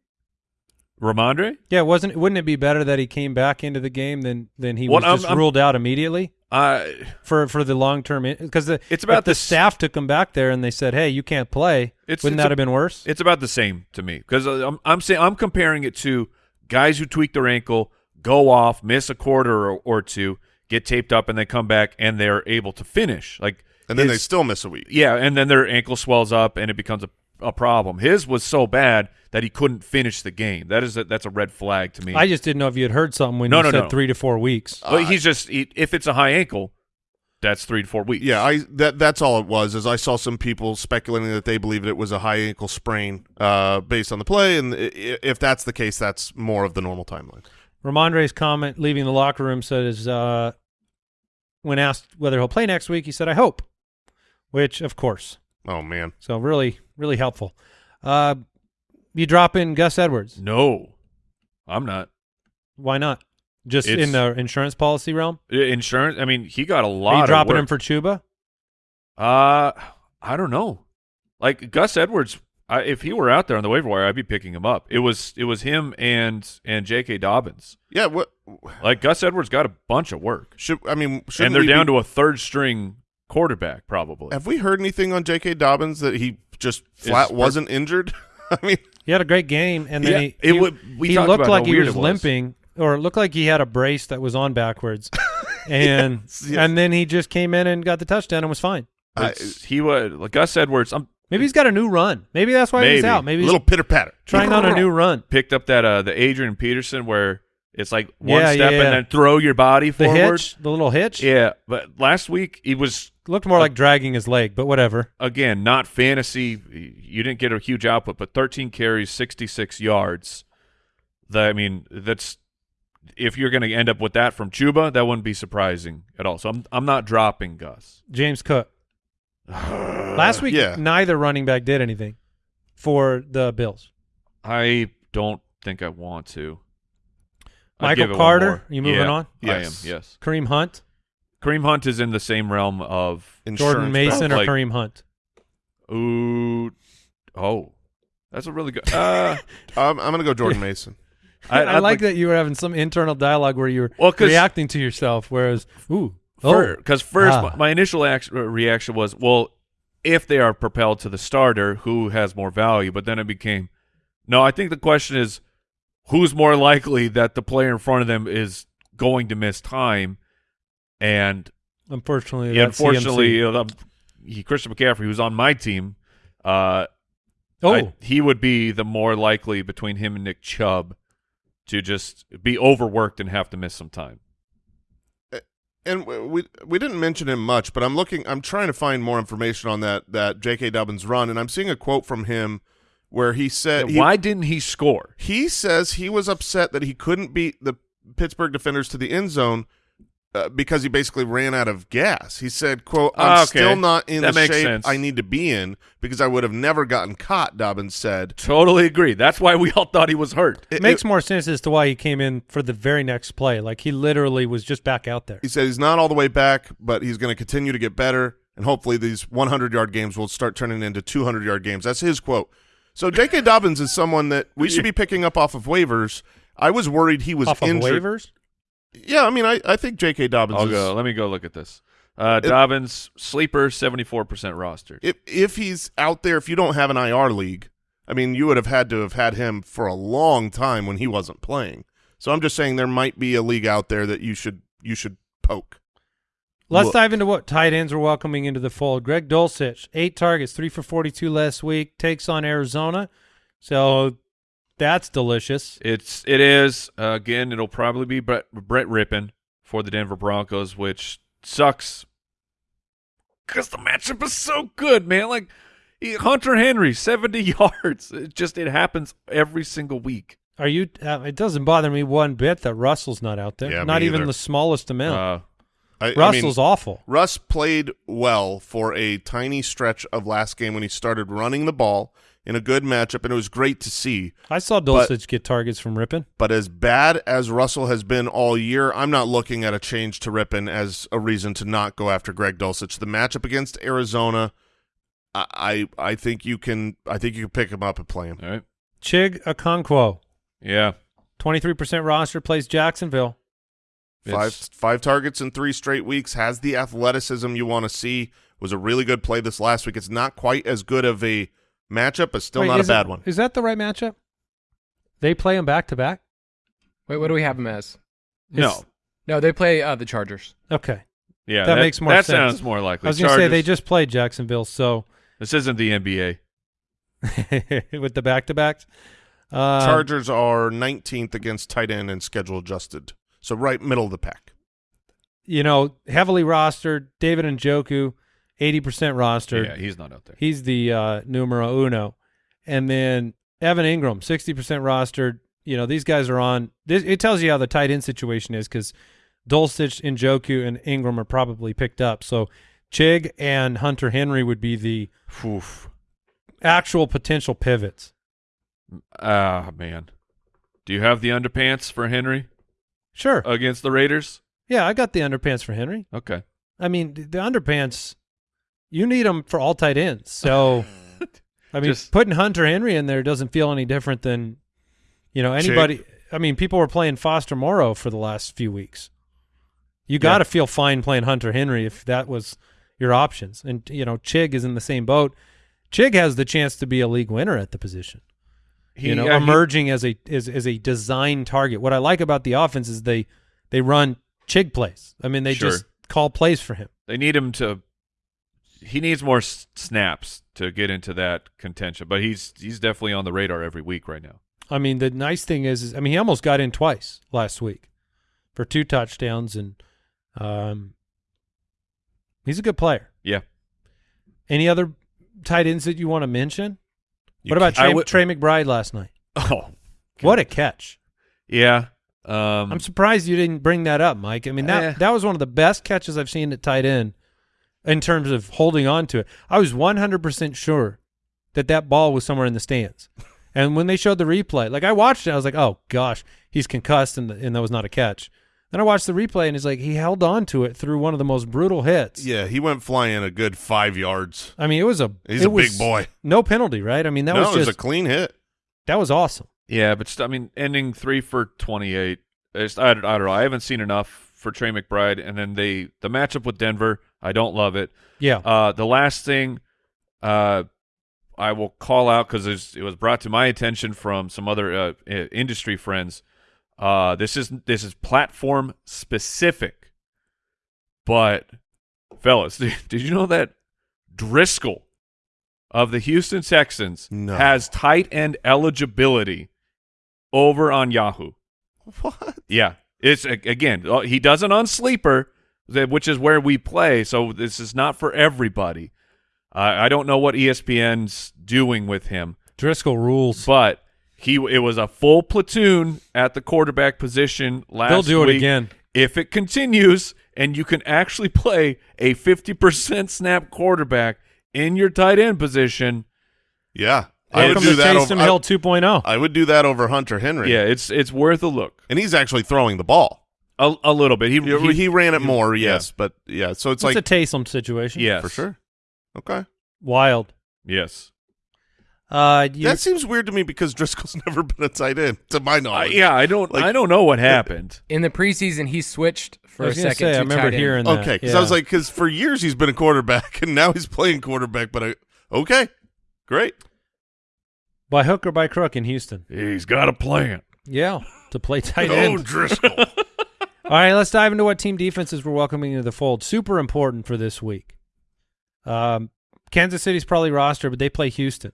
Rhamondre, Yeah, wasn't wouldn't it be better that he came back into the game than than he What was I'm- just I'm- ruled out immediately I for for the long term? Because the It's about if the staff took him back there and they said, "Hey, you can't play." It's- wouldn't it's that a- have been worse? It's about the same to me because uh, I'm I'm saying I'm comparing it to guys who tweak their ankle, go off, miss a quarter or, or two, get taped up, and they come back and they're able to finish. Like and then they still miss a week. yeah, and then their ankle swells up and it becomes a, a problem. His was so bad that he couldn't finish the game. That is a, that's a red flag to me. I just didn't know if you had heard something when No, you no, said no. three to four weeks. but he's just he, if it's a high ankle, that's three to four weeks. Yeah, I that that's all it was. Is I saw some people speculating that they believed it was a high ankle sprain uh, based on the play, and i- i- if that's the case, that's more of the normal timeline. Rhamondre's comment leaving the locker room says, uh, when asked whether he'll play next week, he said, "I hope," which of course. Oh man, So really, really helpful. Uh, you drop in Gus Edwards. No, I'm not. Why not? Just It's- in the insurance policy realm. Insurance. I mean, he got a Are lot. you of dropping work. him for Chuba? Uh, I don't know. Like Gus Edwards, I, if he were out there on the waiver wire, I'd be picking him up. It was it was him and and J.K. Dobbins. yeah. What Like Gus Edwards got a bunch of work, should I mean? Should and they're down to a third string quarterback probably. Have we heard anything on J.K. Dobbins that he just flat per- wasn't injured? I mean, He had a great game, and then Yeah, he it he, would- we he looked like he was, it was. limping, or it looked like he had a brace that was on backwards, and Yes, yes. and then he just came in and got the touchdown and was fine. I- he was like Gus Edwards. I'm Maybe he's got a new run. Maybe that's why he's out. Maybe a little pitter patter. trying on a new run. picked up that uh the Adrian Peterson where it's like one Yeah, step yeah, yeah. and then throw your body The forward. hitch, the little hitch, Yeah, but last week he was looked more like dragging his leg, but whatever. again, not fantasy. You didn't get a huge output, but 13 carries, 66 yards. That I mean, that's if you're going to end up with that from Chuba, that wouldn't be surprising at all. So I'm I'm not dropping Gus. James Cook. Last week, yeah. neither running back did anything for the Bills. I don't think I want to. Michael give it one Carter, you moving Yeah, on? I am. Yes. Yes. Kareem Hunt, Kareem Hunt is in the same realm of Jordan Insurance Mason, or like- Kareem Hunt. ooh, oh, that's a really good. Uh, I'm, I'm going to go Jordan Mason. I, I'd like that you were having some internal dialogue where you were Well, 'cause- reacting to yourself, whereas, ooh, oh, Because first, Ah. my, my initial act- reaction was, well, if they are propelled to the starter, who has more value? But then it became, no, I think the question is, who's more likely that the player in front of them is going to miss time? And unfortunately, yeah, unfortunately, CMC. you know, the- he, Christian McCaffrey, who's on my team, uh, oh, I- he would be the more likely between him and Nick Chubb to just be overworked and have to miss some time. and we we didn't mention him much, but I'm looking. I'm trying to find more information on that that J.K. Dobbins run, and I'm seeing a quote from him where he said he, Why didn't he score? he says he was upset that he couldn't beat the Pittsburgh defenders to the end zone uh, because he basically ran out of gas. He said, "quote I'm Ah, okay. still not in That the makes shape sense. I need to be in because I would have never gotten caught." Dobbins said. Totally agree. That's why we all thought he was hurt. it makes more sense as to why he came in for the very next play. Like he literally was just back out there. He said he's not all the way back, but he's going to continue to get better, and hopefully these 100 yard games will start turning into 200 yard games. That's his quote. So J.K. Dobbins is someone that we should be picking up off of waivers. I was worried he was Off of injured. waivers. Yeah, I mean, I, I think J.K. Dobbins I'll is go. Let me go look at this. Uh, Dobbins sleeper, seventy four percent rostered. If if he's out there, if you don't have an IR league, I mean, you would have had to have had him for a long time when he wasn't playing. So I'm just saying there might be a league out there that you should you should poke. Let's Look. dive into what tight ends are welcoming into the fold. Greg Dulcich, eight targets, three for 42 last week, takes on Arizona. So that's delicious. It's it is uh, again. It'll probably be Brett, Brett Rypien for the Denver Broncos, which sucks because the matchup is so good, man. Like he- Hunter Henry, seventy yards. It just it happens every single week. Are you? Uh, it doesn't bother me one bit that Russell's not out there. Yeah, me not even either. the smallest amount. Uh, I, I mean, Russell's awful. Russ played well for a tiny stretch of last game when he started running the ball in a good matchup, and it was great to see. I saw but- Dulcich get targets from Rypien. But as bad as Russell has been all year, I'm not looking at a change to Rypien as a reason to not go after Greg Dulcich. The matchup against Arizona, I I, I think you can I think you can pick him up and play him. all right. Chig Okonkwo, Yeah. 23% roster, plays Jacksonville. Five It's- five targets in three straight weeks. Has the athleticism you want to see. Was a really good play this last week. It's not quite as good of a matchup, but still Wait, not a is it- bad one. Is that the right matchup? They play him back to back? Wait, what do we have them as? No. No, they play uh, the Chargers. Okay. Yeah. That makes more That sense. sounds more likely. I was going to say they just played Jacksonville, so This isn't the NBA. with the back to backs. Uh, Chargers are 19th against tight end and schedule adjusted, so right middle of the pack. You know, heavily rostered. David Njoku, 80% rostered. Yeah, he's not out there. He's the uh, numero uno. And then Evan Engram, 60% rostered. You know, these guys are on. This, it tells you how the tight end situation is because Dulcich, Njoku, and Engram are probably picked up. So Chig and Hunter Henry would be the Oof. actual potential pivots. Ah, man. Do you have the underpants for Henry Sure. against the Raiders? yeah, I got the underpants for Henry. Okay. I mean, the underpants, you need them for all tight ends. So, I mean, Just- putting Hunter Henry in there doesn't feel any different than, you know, anybody. I mean, people were playing Foster Moreau for the last few weeks. You got to feel fine playing Hunter Henry if that was your options. And, you know, Chig is in the same boat. Chig has the chance to be a league winner at the position. you know, yeah, he- emerging as a as, as a design target. What I like about the offense is they they run Chig plays. I mean, they Sure. just call plays for him. they need him to. He needs more s- snaps to get into that contention, but he's he's definitely on the radar every week right now. I mean, the nice thing is, is I mean, he almost got in twice last week for two touchdowns, and um, he's a good player. Yeah. Any other tight ends that you want to mention? You what about Trey, Trey McBride last night? Oh, What a catch! yeah. Um, I'm surprised you didn't bring that up, Mike. I mean, that Eh. that was one of the best catches I've seen at tight end in terms of holding on to it. I was 100% sure that that ball was somewhere in the stands. And when they showed the replay, like I watched it, I was like, "Oh gosh, he's concussed," and, and that was not a catch. Then I watched the replay, and it's like he held on to it through one of the most brutal hits. Yeah, he went flying a good five yards. I mean, it was a He's it a big boy. No penalty, right? I mean, that no, was it was just a clean hit. that was awesome. yeah, but st- I mean, ending three for twenty-eight. I, don't- I don't know. I haven't seen enough for Trey McBride, and then they the matchup with Denver. I don't love it. Yeah, Uh, the last thing uh, I will call out because it was brought to my attention from some other uh, industry friends. Uh, this is this is platform specific, but fellas, did you know that Driskel of the Houston Texans No. has tight end eligibility over on Yahoo? What? Yeah, it's again uh, he doesn't on sleeper, that- which is where we play. So this is not for everybody. Uh, I don't know what ESPN's doing with him, Driskel rules. but he it was a full platoon at the quarterback position last. They'll do it again. if it continues, and you can actually play a fifty percent snap quarterback in your tight end position. Yeah, I would do that. Taysom Over, Hill I, 2.0. I would do that over Hunter Henry. Yeah, it's it's worth a look. and he's actually throwing the ball. A, a little bit. He He, he, ran it more, yeah. yes, but yeah. So it's It's like a Taysom situation. yes for sure. Okay. Wild. Yes. Uh, that seems weird to me because Driskel's never been a tight end, to my Uh, knowledge. yeah, I don't. Like- I don't know what happened. In the preseason, he switched for a second. say, to I remember tight end. hearing that. Okay, because yeah. I was like, because for years he's been a quarterback, and now he's playing quarterback. But I, okay, great. by hook or by crook in Houston. He's got a plan. Yeah, to play tight end. Oh. Driscoll. All right, let's dive into what team defenses we're welcoming into the fold. Super important for this week. Um, Kansas City's probably roster, but they play Houston,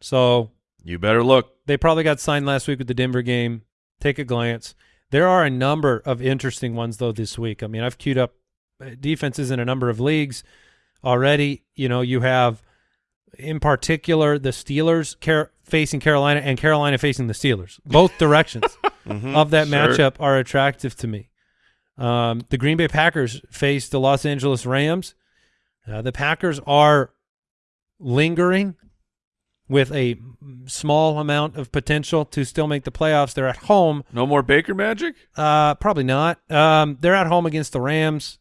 so You better look. they probably got signed last week with the Denver game. Take a glance. There are a number of interesting ones though this week. I mean, I've queued up uh, defenses in a number of leagues already. You know, you have in particular the Steelers Car- facing Carolina and Carolina facing the Steelers. Both directions Mhm. of that Sure. matchup are attractive to me. Um, the Green Bay Packers face the Los Angeles Rams. Uh, the Packers are lingering with a small amount of potential to still make the playoffs. They're at home. No more Baker magic. Uh, probably not. Um, they're at home against the Rams.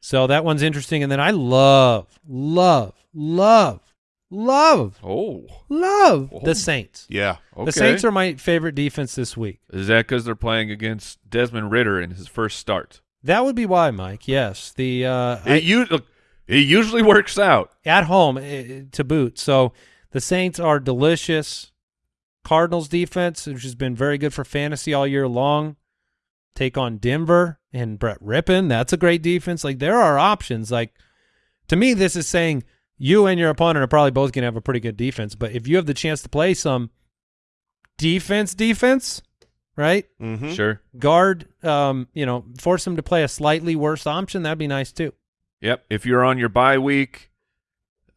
So that one's interesting. And then I love, love, love, love, Oh, love Oh. the Saints. yeah, okay. The Saints are my favorite defense this week. Is that because they're playing against Desmond Ridder in his first start? That would be why, Mike. Yes, the uh, It, u- look, it usually works out. at home uh, to boot. So the Saints are delicious. Cardinals defense, which has been very good for fantasy all year long, take on Denver and Brett Rypien. That's a great defense. Like there are options. Like to me, this is saying you and your opponent are probably both going to have a pretty good defense. But if you have the chance to play some defense, defense, right? hmm Sure. Guard, um, you know, force them to play a slightly worse option. That'd be nice too. Yep. If you're on your bye week,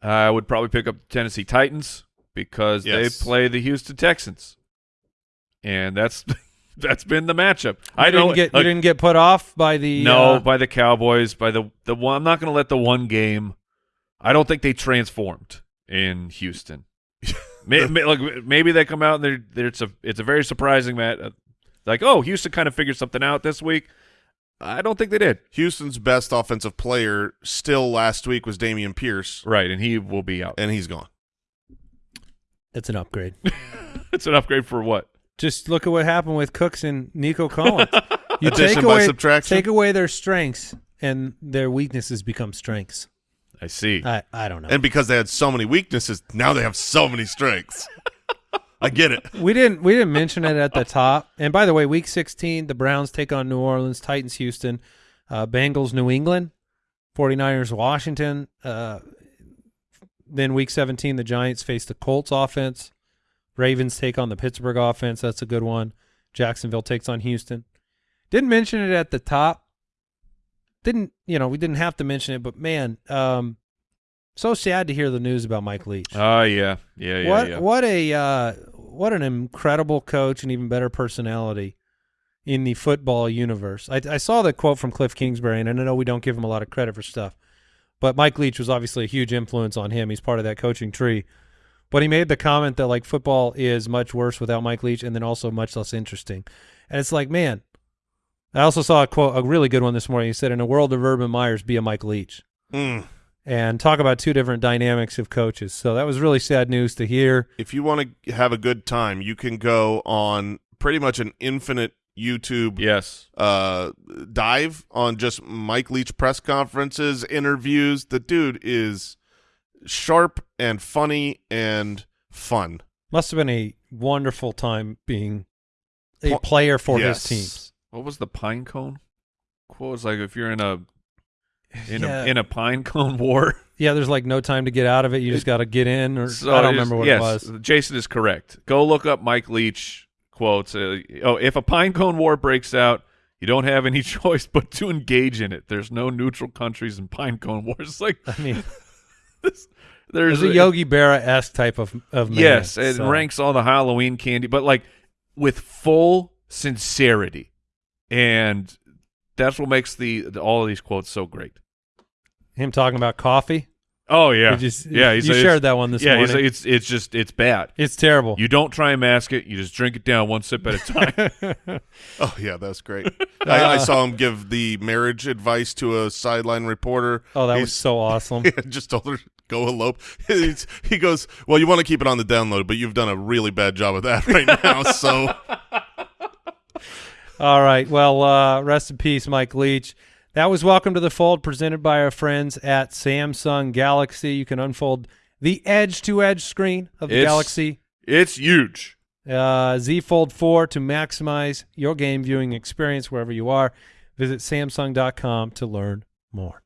I would probably pick up the Tennessee Titans because Yes. they play the Houston Texans, and that's that's been the matchup. You I didn't don't get look, you didn't get put off by the no uh, by the Cowboys by the the one. I'm not going to let the one game. I don't think they transformed in Houston. may, may, like maybe they come out and they're, they're it's a it's a very surprising match. Uh, like oh Houston kind of figured something out this week. I don't think they did. Houston's best offensive player still last week was Dameon Pierce, Right, and he will be out. and he's gone. It's an upgrade. It's an upgrade for what? Just look at what happened with Cooks and Nico Collins. You Addition take by away subtraction? take away their strengths, and their weaknesses become strengths. I see. I I don't know. And because they had so many weaknesses, now they have so many strengths. I get it. we didn't we didn't mention it at the top. And by the way, Week 16, the Browns take on New Orleans, Titans, Houston, uh, Bengals, New England, 49ers, Washington. Uh, then Week 17, the Giants face the Colts offense. Ravens take on the Pittsburgh offense. That's a good one. Jacksonville takes on Houston. Didn't mention it at the top. Didn't you know? We didn't have to mention it, but man, um, so sad to hear the news about Mike Leach. Oh yeah, yeah, yeah, what yeah. what a uh, what an incredible coach and even better personality in the football universe. I, I saw the quote from Kliff Kingsbury, and I know we don't give him a lot of credit for stuff, but Mike Leach was obviously a huge influence on him. He's part of that coaching tree. But he made the comment that like football is much worse without Mike Leach, and then also much less interesting. And it's like, man. I also saw a quote, a really good one this morning. He said, "In a world of Urban Meyers, be a Mike Leach." Mm. and talk about two different dynamics of coaches. So that was really sad news to hear. If you want to have a good time, you can go on pretty much an infinite YouTube yes. uh, dive on just Mike Leach press conferences, interviews. The dude is sharp and funny and fun. Must have been a wonderful time being a player for yes. his teams. What was the pine cone quote? It's like if you're in a in yeah, a in a pine cone war. yeah, there's like no time to get out of it. You just got to get in, or So I don't remember what yes, it was. Jason is correct. Go look up Mike Leach quotes. Uh, oh, if a pine cone war breaks out, you don't have any choice but to engage in it. There's no neutral countries in pine cone wars. Like I mean, there's there's a Yogi Berra esque type of of man. Yes, it so. ranks all the Halloween candy, but like with full sincerity, and that's what makes the, the all of these quotes so great. Him talking about coffee. Oh yeah, Did you yeah. he's you like, shared that one this yeah, morning. like, it's it's just it's bad. it's terrible. You don't try and mask it. You just drink it down one sip at a time. Oh yeah, that's great. I, I uh, saw him give the marriage advice to a sideline reporter. oh, that was so awesome. He just told her go elope. He's, he goes, well, you want to keep it on the download, but you've done a really bad job of that right now. so All right. Well, uh, rest in peace, Mike Leach. That was Welcome to the Fold, presented by our friends at Samsung Galaxy. You can unfold the edge-to-edge screen of the It's- Galaxy It's huge. uh, Z Fold 4 to maximize your game viewing experience wherever you are. Visit Samsung.com to learn more.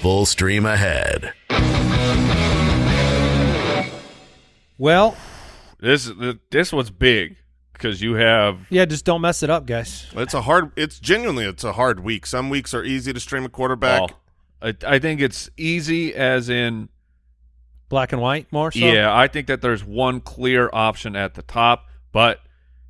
Full stream ahead. Well, This this one's big because you have yeah, just don't mess it up, guys. it's a hard. It's genuinely it's a hard week. Some weeks are easy to stream a quarterback. well, I, I think it's easy as in Black and white more so? yeah. I think that there's one clear option at the top, but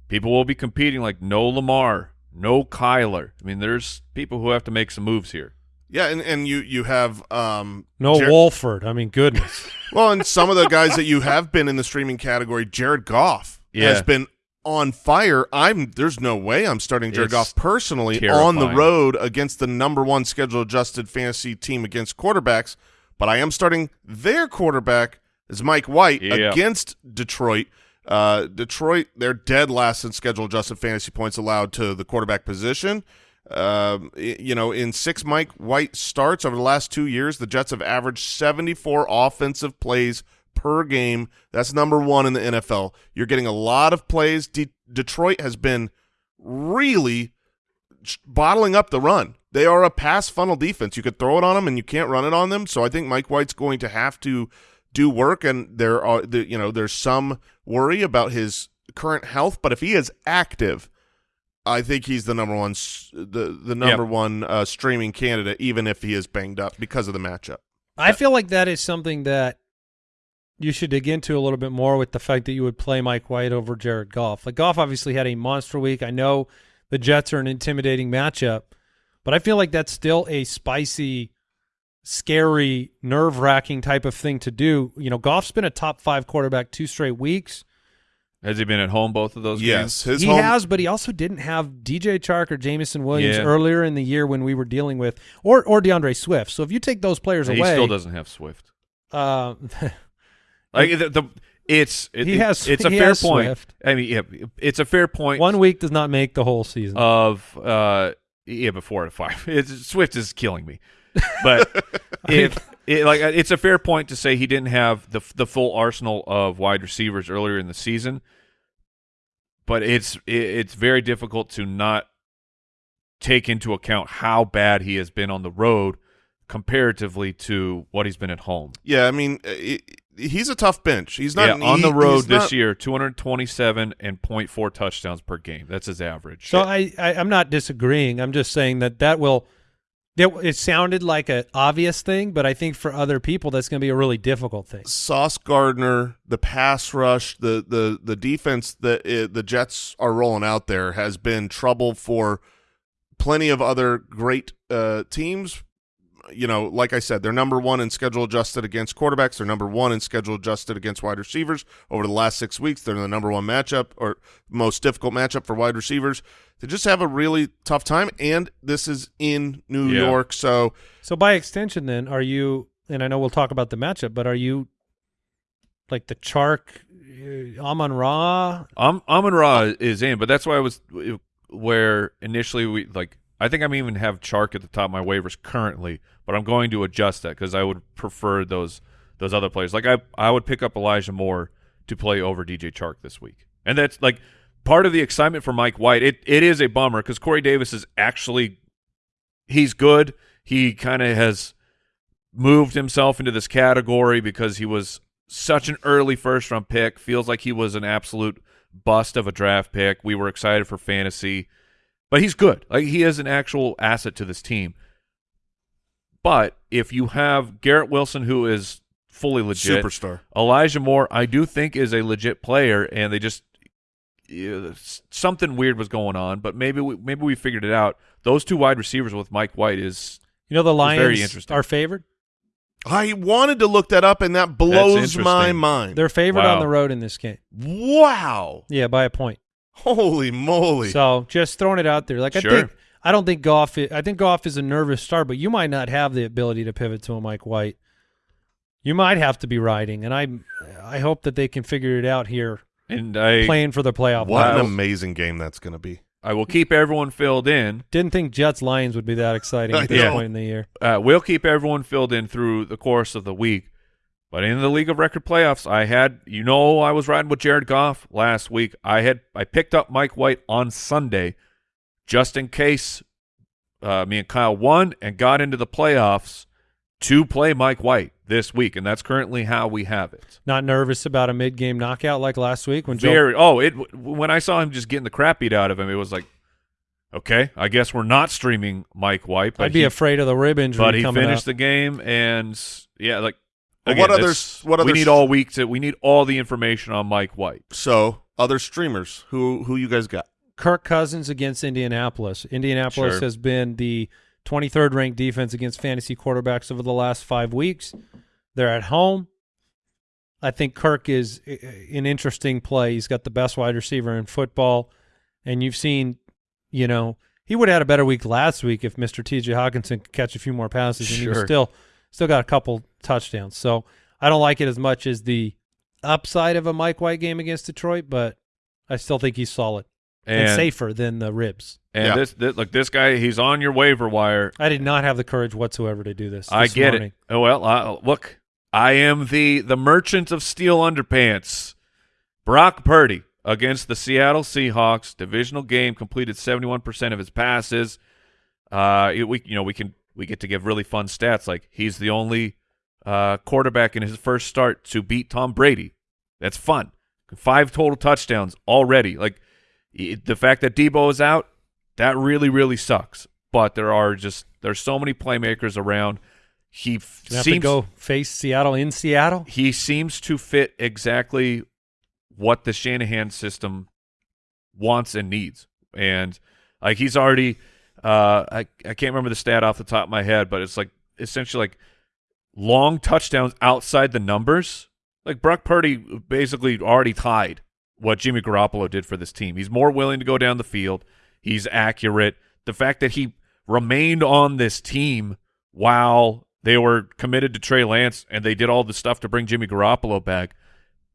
people will be competing like no Lamar, no Kyler. I mean, there's people who have to make some moves here. Yeah, and, and you you have um No Jer- Wolford. I mean, goodness. well, and some of the guys that you have been in the streaming category, Jared Goff has been on fire. I'm there's no way I'm starting Jared It's Goff personally on the road against the number one schedule adjusted fantasy team against quarterbacks, but I am starting their quarterback is Mike White Yeah. against Detroit. Uh, Detroit, they're dead last in schedule adjusted fantasy points allowed to the quarterback position. Um, you know, in six Mike White starts over the last two years, the Jets have averaged 74 offensive plays per game. That's number one in the NFL. You're getting a lot of plays. De- Detroit has been really bottling up the run. They are a pass funnel defense. You could throw it on them, and you can't run it on them. So I think Mike White's going to have to do work, and there are you know there's some worry about his current health, but if he is active, I think he's the number one the the number one uh, streaming candidate, even if he is banged up because of the matchup. I feel like that is something that you should dig into a little bit more with the fact that you would play Mike White over Jared Goff. Like Goff obviously had a monster week. I know the Jets are an intimidating matchup, but I feel like that's still a spicy, scary, nerve wracking type of thing to do. You know, Goff's been a top five quarterback two straight weeks. Has he been at home both of those Yes, games? his he home, has, but he also didn't have DJ Chark or Jameson Williams Yeah. earlier in the year when we were dealing with, or or DeAndre Swift. So if you take those players He away, he still doesn't have Swift. uh, Like the, the it's it, He has- it's a he fair has point. Swift. I mean, yeah, it's a fair point. One week does not make the whole season. of uh yeah before to five. It's, Swift is killing me, but if it, like it's a fair point to say he didn't have the the full arsenal of wide receivers earlier in the season, but it's it, it's very difficult to not take into account how bad he has been on the road comparatively to what he's been at home. yeah, I mean, uh, he- he's a tough bench. He's not yeah, on e- the road this not- year, 227 and 0.4 touchdowns per game. That's his average. so I, I I'm not disagreeing. I'm just saying that that will. It sounded like an obvious thing, but I think for other people that's going to be a really difficult thing. Sauce Gardner, the pass rush, the the the defense that uh, the Jets are rolling out there has been trouble for plenty of other great uh, teams. You know, like I said, they're number one in schedule adjusted against quarterbacks. They're number one in schedule adjusted against wide receivers. Over the last six weeks, they're the number one matchup or most difficult matchup for wide receivers. They just have a really tough time, and this is in New Yeah. York, so So by extension, then are you? And I know we'll talk about the matchup, but are you like the Chark, uh, Amon Ra? Am Amon Ra is in, but that's why I was where initially we like. I think I'm even have Chark at the top of my waivers currently, but I'm going to adjust that because I would prefer those those other players. Like I I would pick up Elijah Moore to play over DJ Chark this week, and that's like part of the excitement for Mike White. It it is a bummer because Corey Davis is actually he's good. He kind of has moved himself into this category because he was such an early first round pick. Feels like he was an absolute bust of a draft pick. We were excited for fantasy, but he's good. Like he is an actual asset to this team. But if you have Garrett Wilson, who is fully legit, superstar. Elijah Moore, I do think is a legit player, and they just something weird was going on. But maybe we, maybe we figured it out. Those two wide receivers with Mike White is You know the very Lions interesting. are favored. I wanted to look that up, and that blows my mind. They're favored Wow. on the road in this game. wow! Yeah, by a point. Holy moly! So just throwing it out there. Like I think I don't think Goff. i- I think Goff is a nervous start, but you might not have the ability to pivot to a Mike White. You might have to be riding, and I I hope that they can figure it out here, And I playing for the playoff. What an amazing game that's going to be. I will keep everyone filled in. Didn't think Jets Lions would be that exciting at this know. point in the year. Uh, we'll keep everyone filled in through the course of the week. But in the League of Record playoffs, I had you know I was riding with Jared Goff last week. I had I picked up Mike White on Sunday, just in case uh, me and Kyle won and got into the playoffs to play Mike White this week, and that's currently how we have it. Not nervous about a mid-game knockout like last week when Joe Very. Oh, it when I saw him just getting the crap beat out of him, it was like, okay, I guess we're not streaming Mike White. But I'd be he, afraid of the rib injury but he coming finished up. the game, and yeah, like But again, what that's- others- what we need all week to we need all the information on Mike White. So, other streamers, who who you guys got? Kirk Cousins against Indianapolis. Indianapolis Sure. has been the 23rd ranked defense against fantasy quarterbacks over the last five weeks. They're at home. I think Kirk is an interesting play. He's got the best wide receiver in football, and you've seen, you know, he would have had a better week last week if Mr. T.J. Hockenson could catch a few more passes, and he was still still got a couple touchdowns. So I don't like it as much as the upside of a Mike White game against Detroit, but I still think he's solid and, And safer than the ribs. and Yeah. this, this look, this guy, he's on your waiver wire. I did not have the courage whatsoever to do this. I this get morning. it. Oh well, uh, look, I am the the merchant of steel underpants. Brock Purdy against the Seattle Seahawks, divisional game, completed seventy one percent of his passes. Uh, it- we you know we can we get to give really fun stats like he's the only uh, quarterback in his first start to beat Tom Brady. That's fun. Five total touchdowns already. Like i- the fact that Debo is out, that really really sucks. But there are just there's so many playmakers around. He f- seems to go face Seattle in Seattle. he seems to fit exactly what the Shanahan system wants and needs. And like he's already uh I, I can't remember the stat off the top of my head, but it's like essentially like long touchdowns outside the numbers. Like Brock Purdy basically already tied what Jimmy Garoppolo did for this team. He's more willing to go down the field. He's accurate. The fact that he remained on this team while they were committed to Trey Lance and they did all the stuff to bring Jimmy Garoppolo back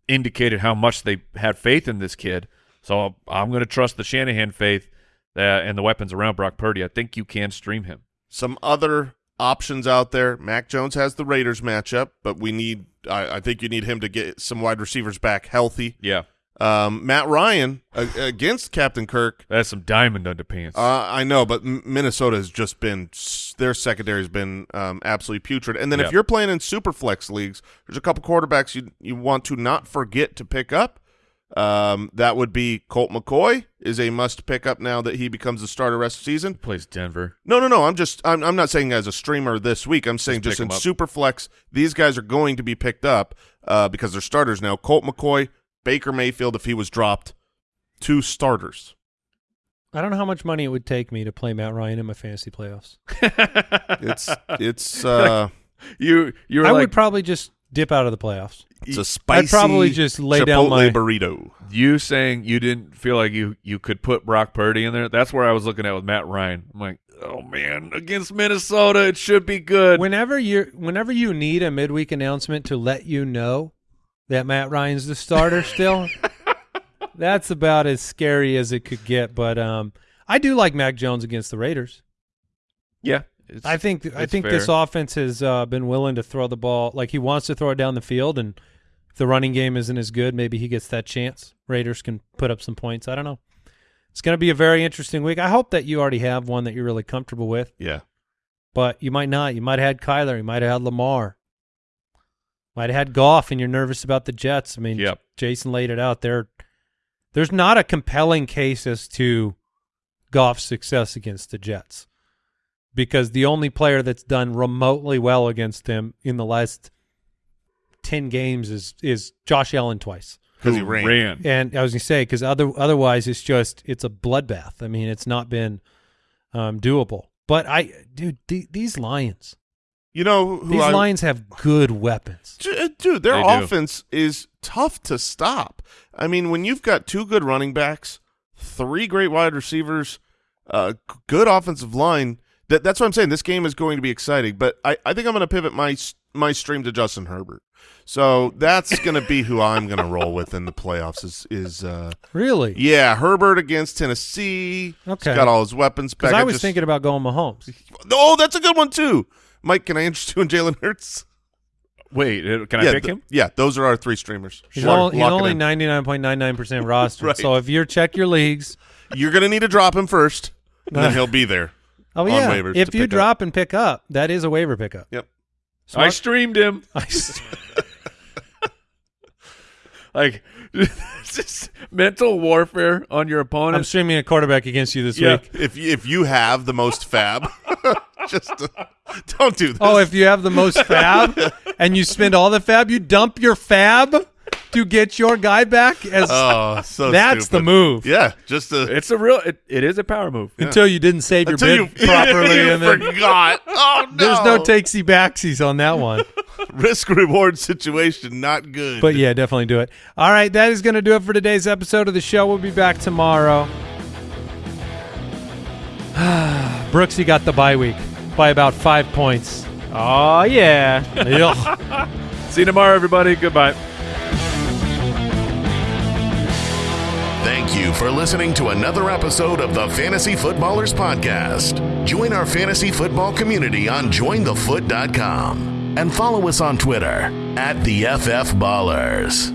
indicated how much they had faith in this kid. So I'm going to trust the Shanahan faith uh, and the weapons around Brock Purdy. I think you can stream him. Some other options out there. Mac Jones has the Raiders matchup, but we need. I, I think you need him to get some wide receivers back healthy. Yeah, Um, Matt Ryan uh, against Captain Kirk. that's some diamond underpants. Uh, I know, but M- Minnesota has just been their secondary has been um, absolutely putrid. And then Yeah. if you're playing in super flex leagues, there's a couple quarterbacks you you want to not forget to pick up. Um, that would be Colt McCoy is a must pick up now that he becomes the starter rest of the season. Plays Denver. No, no, no. I'm just I'm I'm not saying as a streamer this week. I'm saying Just just, in super flex, these guys are going to be picked up uh, because they're starters now. Colt McCoy, Baker Mayfield, if he was dropped, two starters. I don't know how much money it would take me to play Matt Ryan in my fantasy playoffs. It's it's uh you you were I like would probably just dip out of the playoffs. it's a spicy. probably just lay down Chipotle my- burrito. you saying you didn't feel like you you could put Brock Purdy in there. That's where I was looking at with Matt Ryan. I'm like, oh man, against Minnesota, it should be good. Whenever you whenever you need a midweek announcement to let you know that Matt Ryan's the starter still, that's about as scary as it could get. But um, I do like Mac Jones against the Raiders. yeah, I think I think this offense has uh, been willing to throw the ball like he wants to throw it down the field, and if the running game isn't as good, maybe he gets that chance. Raiders can put up some points. I don't know. It's going to be a very interesting week. I hope that you already have one that you're really comfortable with, Yeah. but you might not. You might have had Kyler. You might have had Lamar. Might have had Goff, and you're nervous about the Jets. I mean, Yep. Jason laid it out there. There's not a compelling case as to Goff's success against the Jets because the only player that's done remotely well against him in the last 10 games is is Josh Allen twice. Because he Who ran. And I was going to say because other otherwise it's just it's a bloodbath. I mean, it's not been um, doable. But I dude, th- these Lions. You know who These I, Lions have good weapons. Uh, Dude, their They do. offense is tough to stop. I mean, when you've got two good running backs, three great wide receivers, uh, good offensive line. That that's what I'm saying. This game is going to be exciting, but I, I think I'm going to pivot my my stream to Justin Herbert. So that's going to be who I'm going to roll with in the playoffs. Is is uh, Really? yeah Herbert against Tennessee. Okay. He's got all his weapons back. I was just- thinking about going Mahomes. oh, that's a good one too. Mike, can I interest you in Jalen Hurts? Wait, uh, can I yeah, pick th- him? Yeah, those are our three streamers. He's, Lock- only, he's only 99.99% rostered. Right. So if you check your leagues, You're going to need to drop him first, and then he'll be there. oh On yeah, waivers if you pick up. drop and pick up, that is a waiver pickup. Yep. I Smart- streamed him. I s- Like, it's just mental warfare on your opponent. I'm opponent. streaming a quarterback against you this Yeah. week. If you, if you have the most FAAB, just uh, don't do this. Oh, if you have the most FAAB and you spend all the FAAB, you dump your FAAB to get your guy back. As oh, so that's the move. Yeah, just a, it's a real. It, it is a power move. Until you didn't save your until bid you properly, you and then forgot. Oh no, there's no takesy backsies on that one. risk reward situation. Not good. But yeah, definitely do it. All right, that is going to do it for today's episode of the show. We'll be back tomorrow. Brooksy got the bye week by about five points. Oh yeah. Ugh. See you tomorrow, everybody. Goodbye. Thank you for listening to another episode of the Fantasy Footballers Podcast. Join our fantasy football community on jointhefoot.com and follow us on Twitter at the FF Ballers.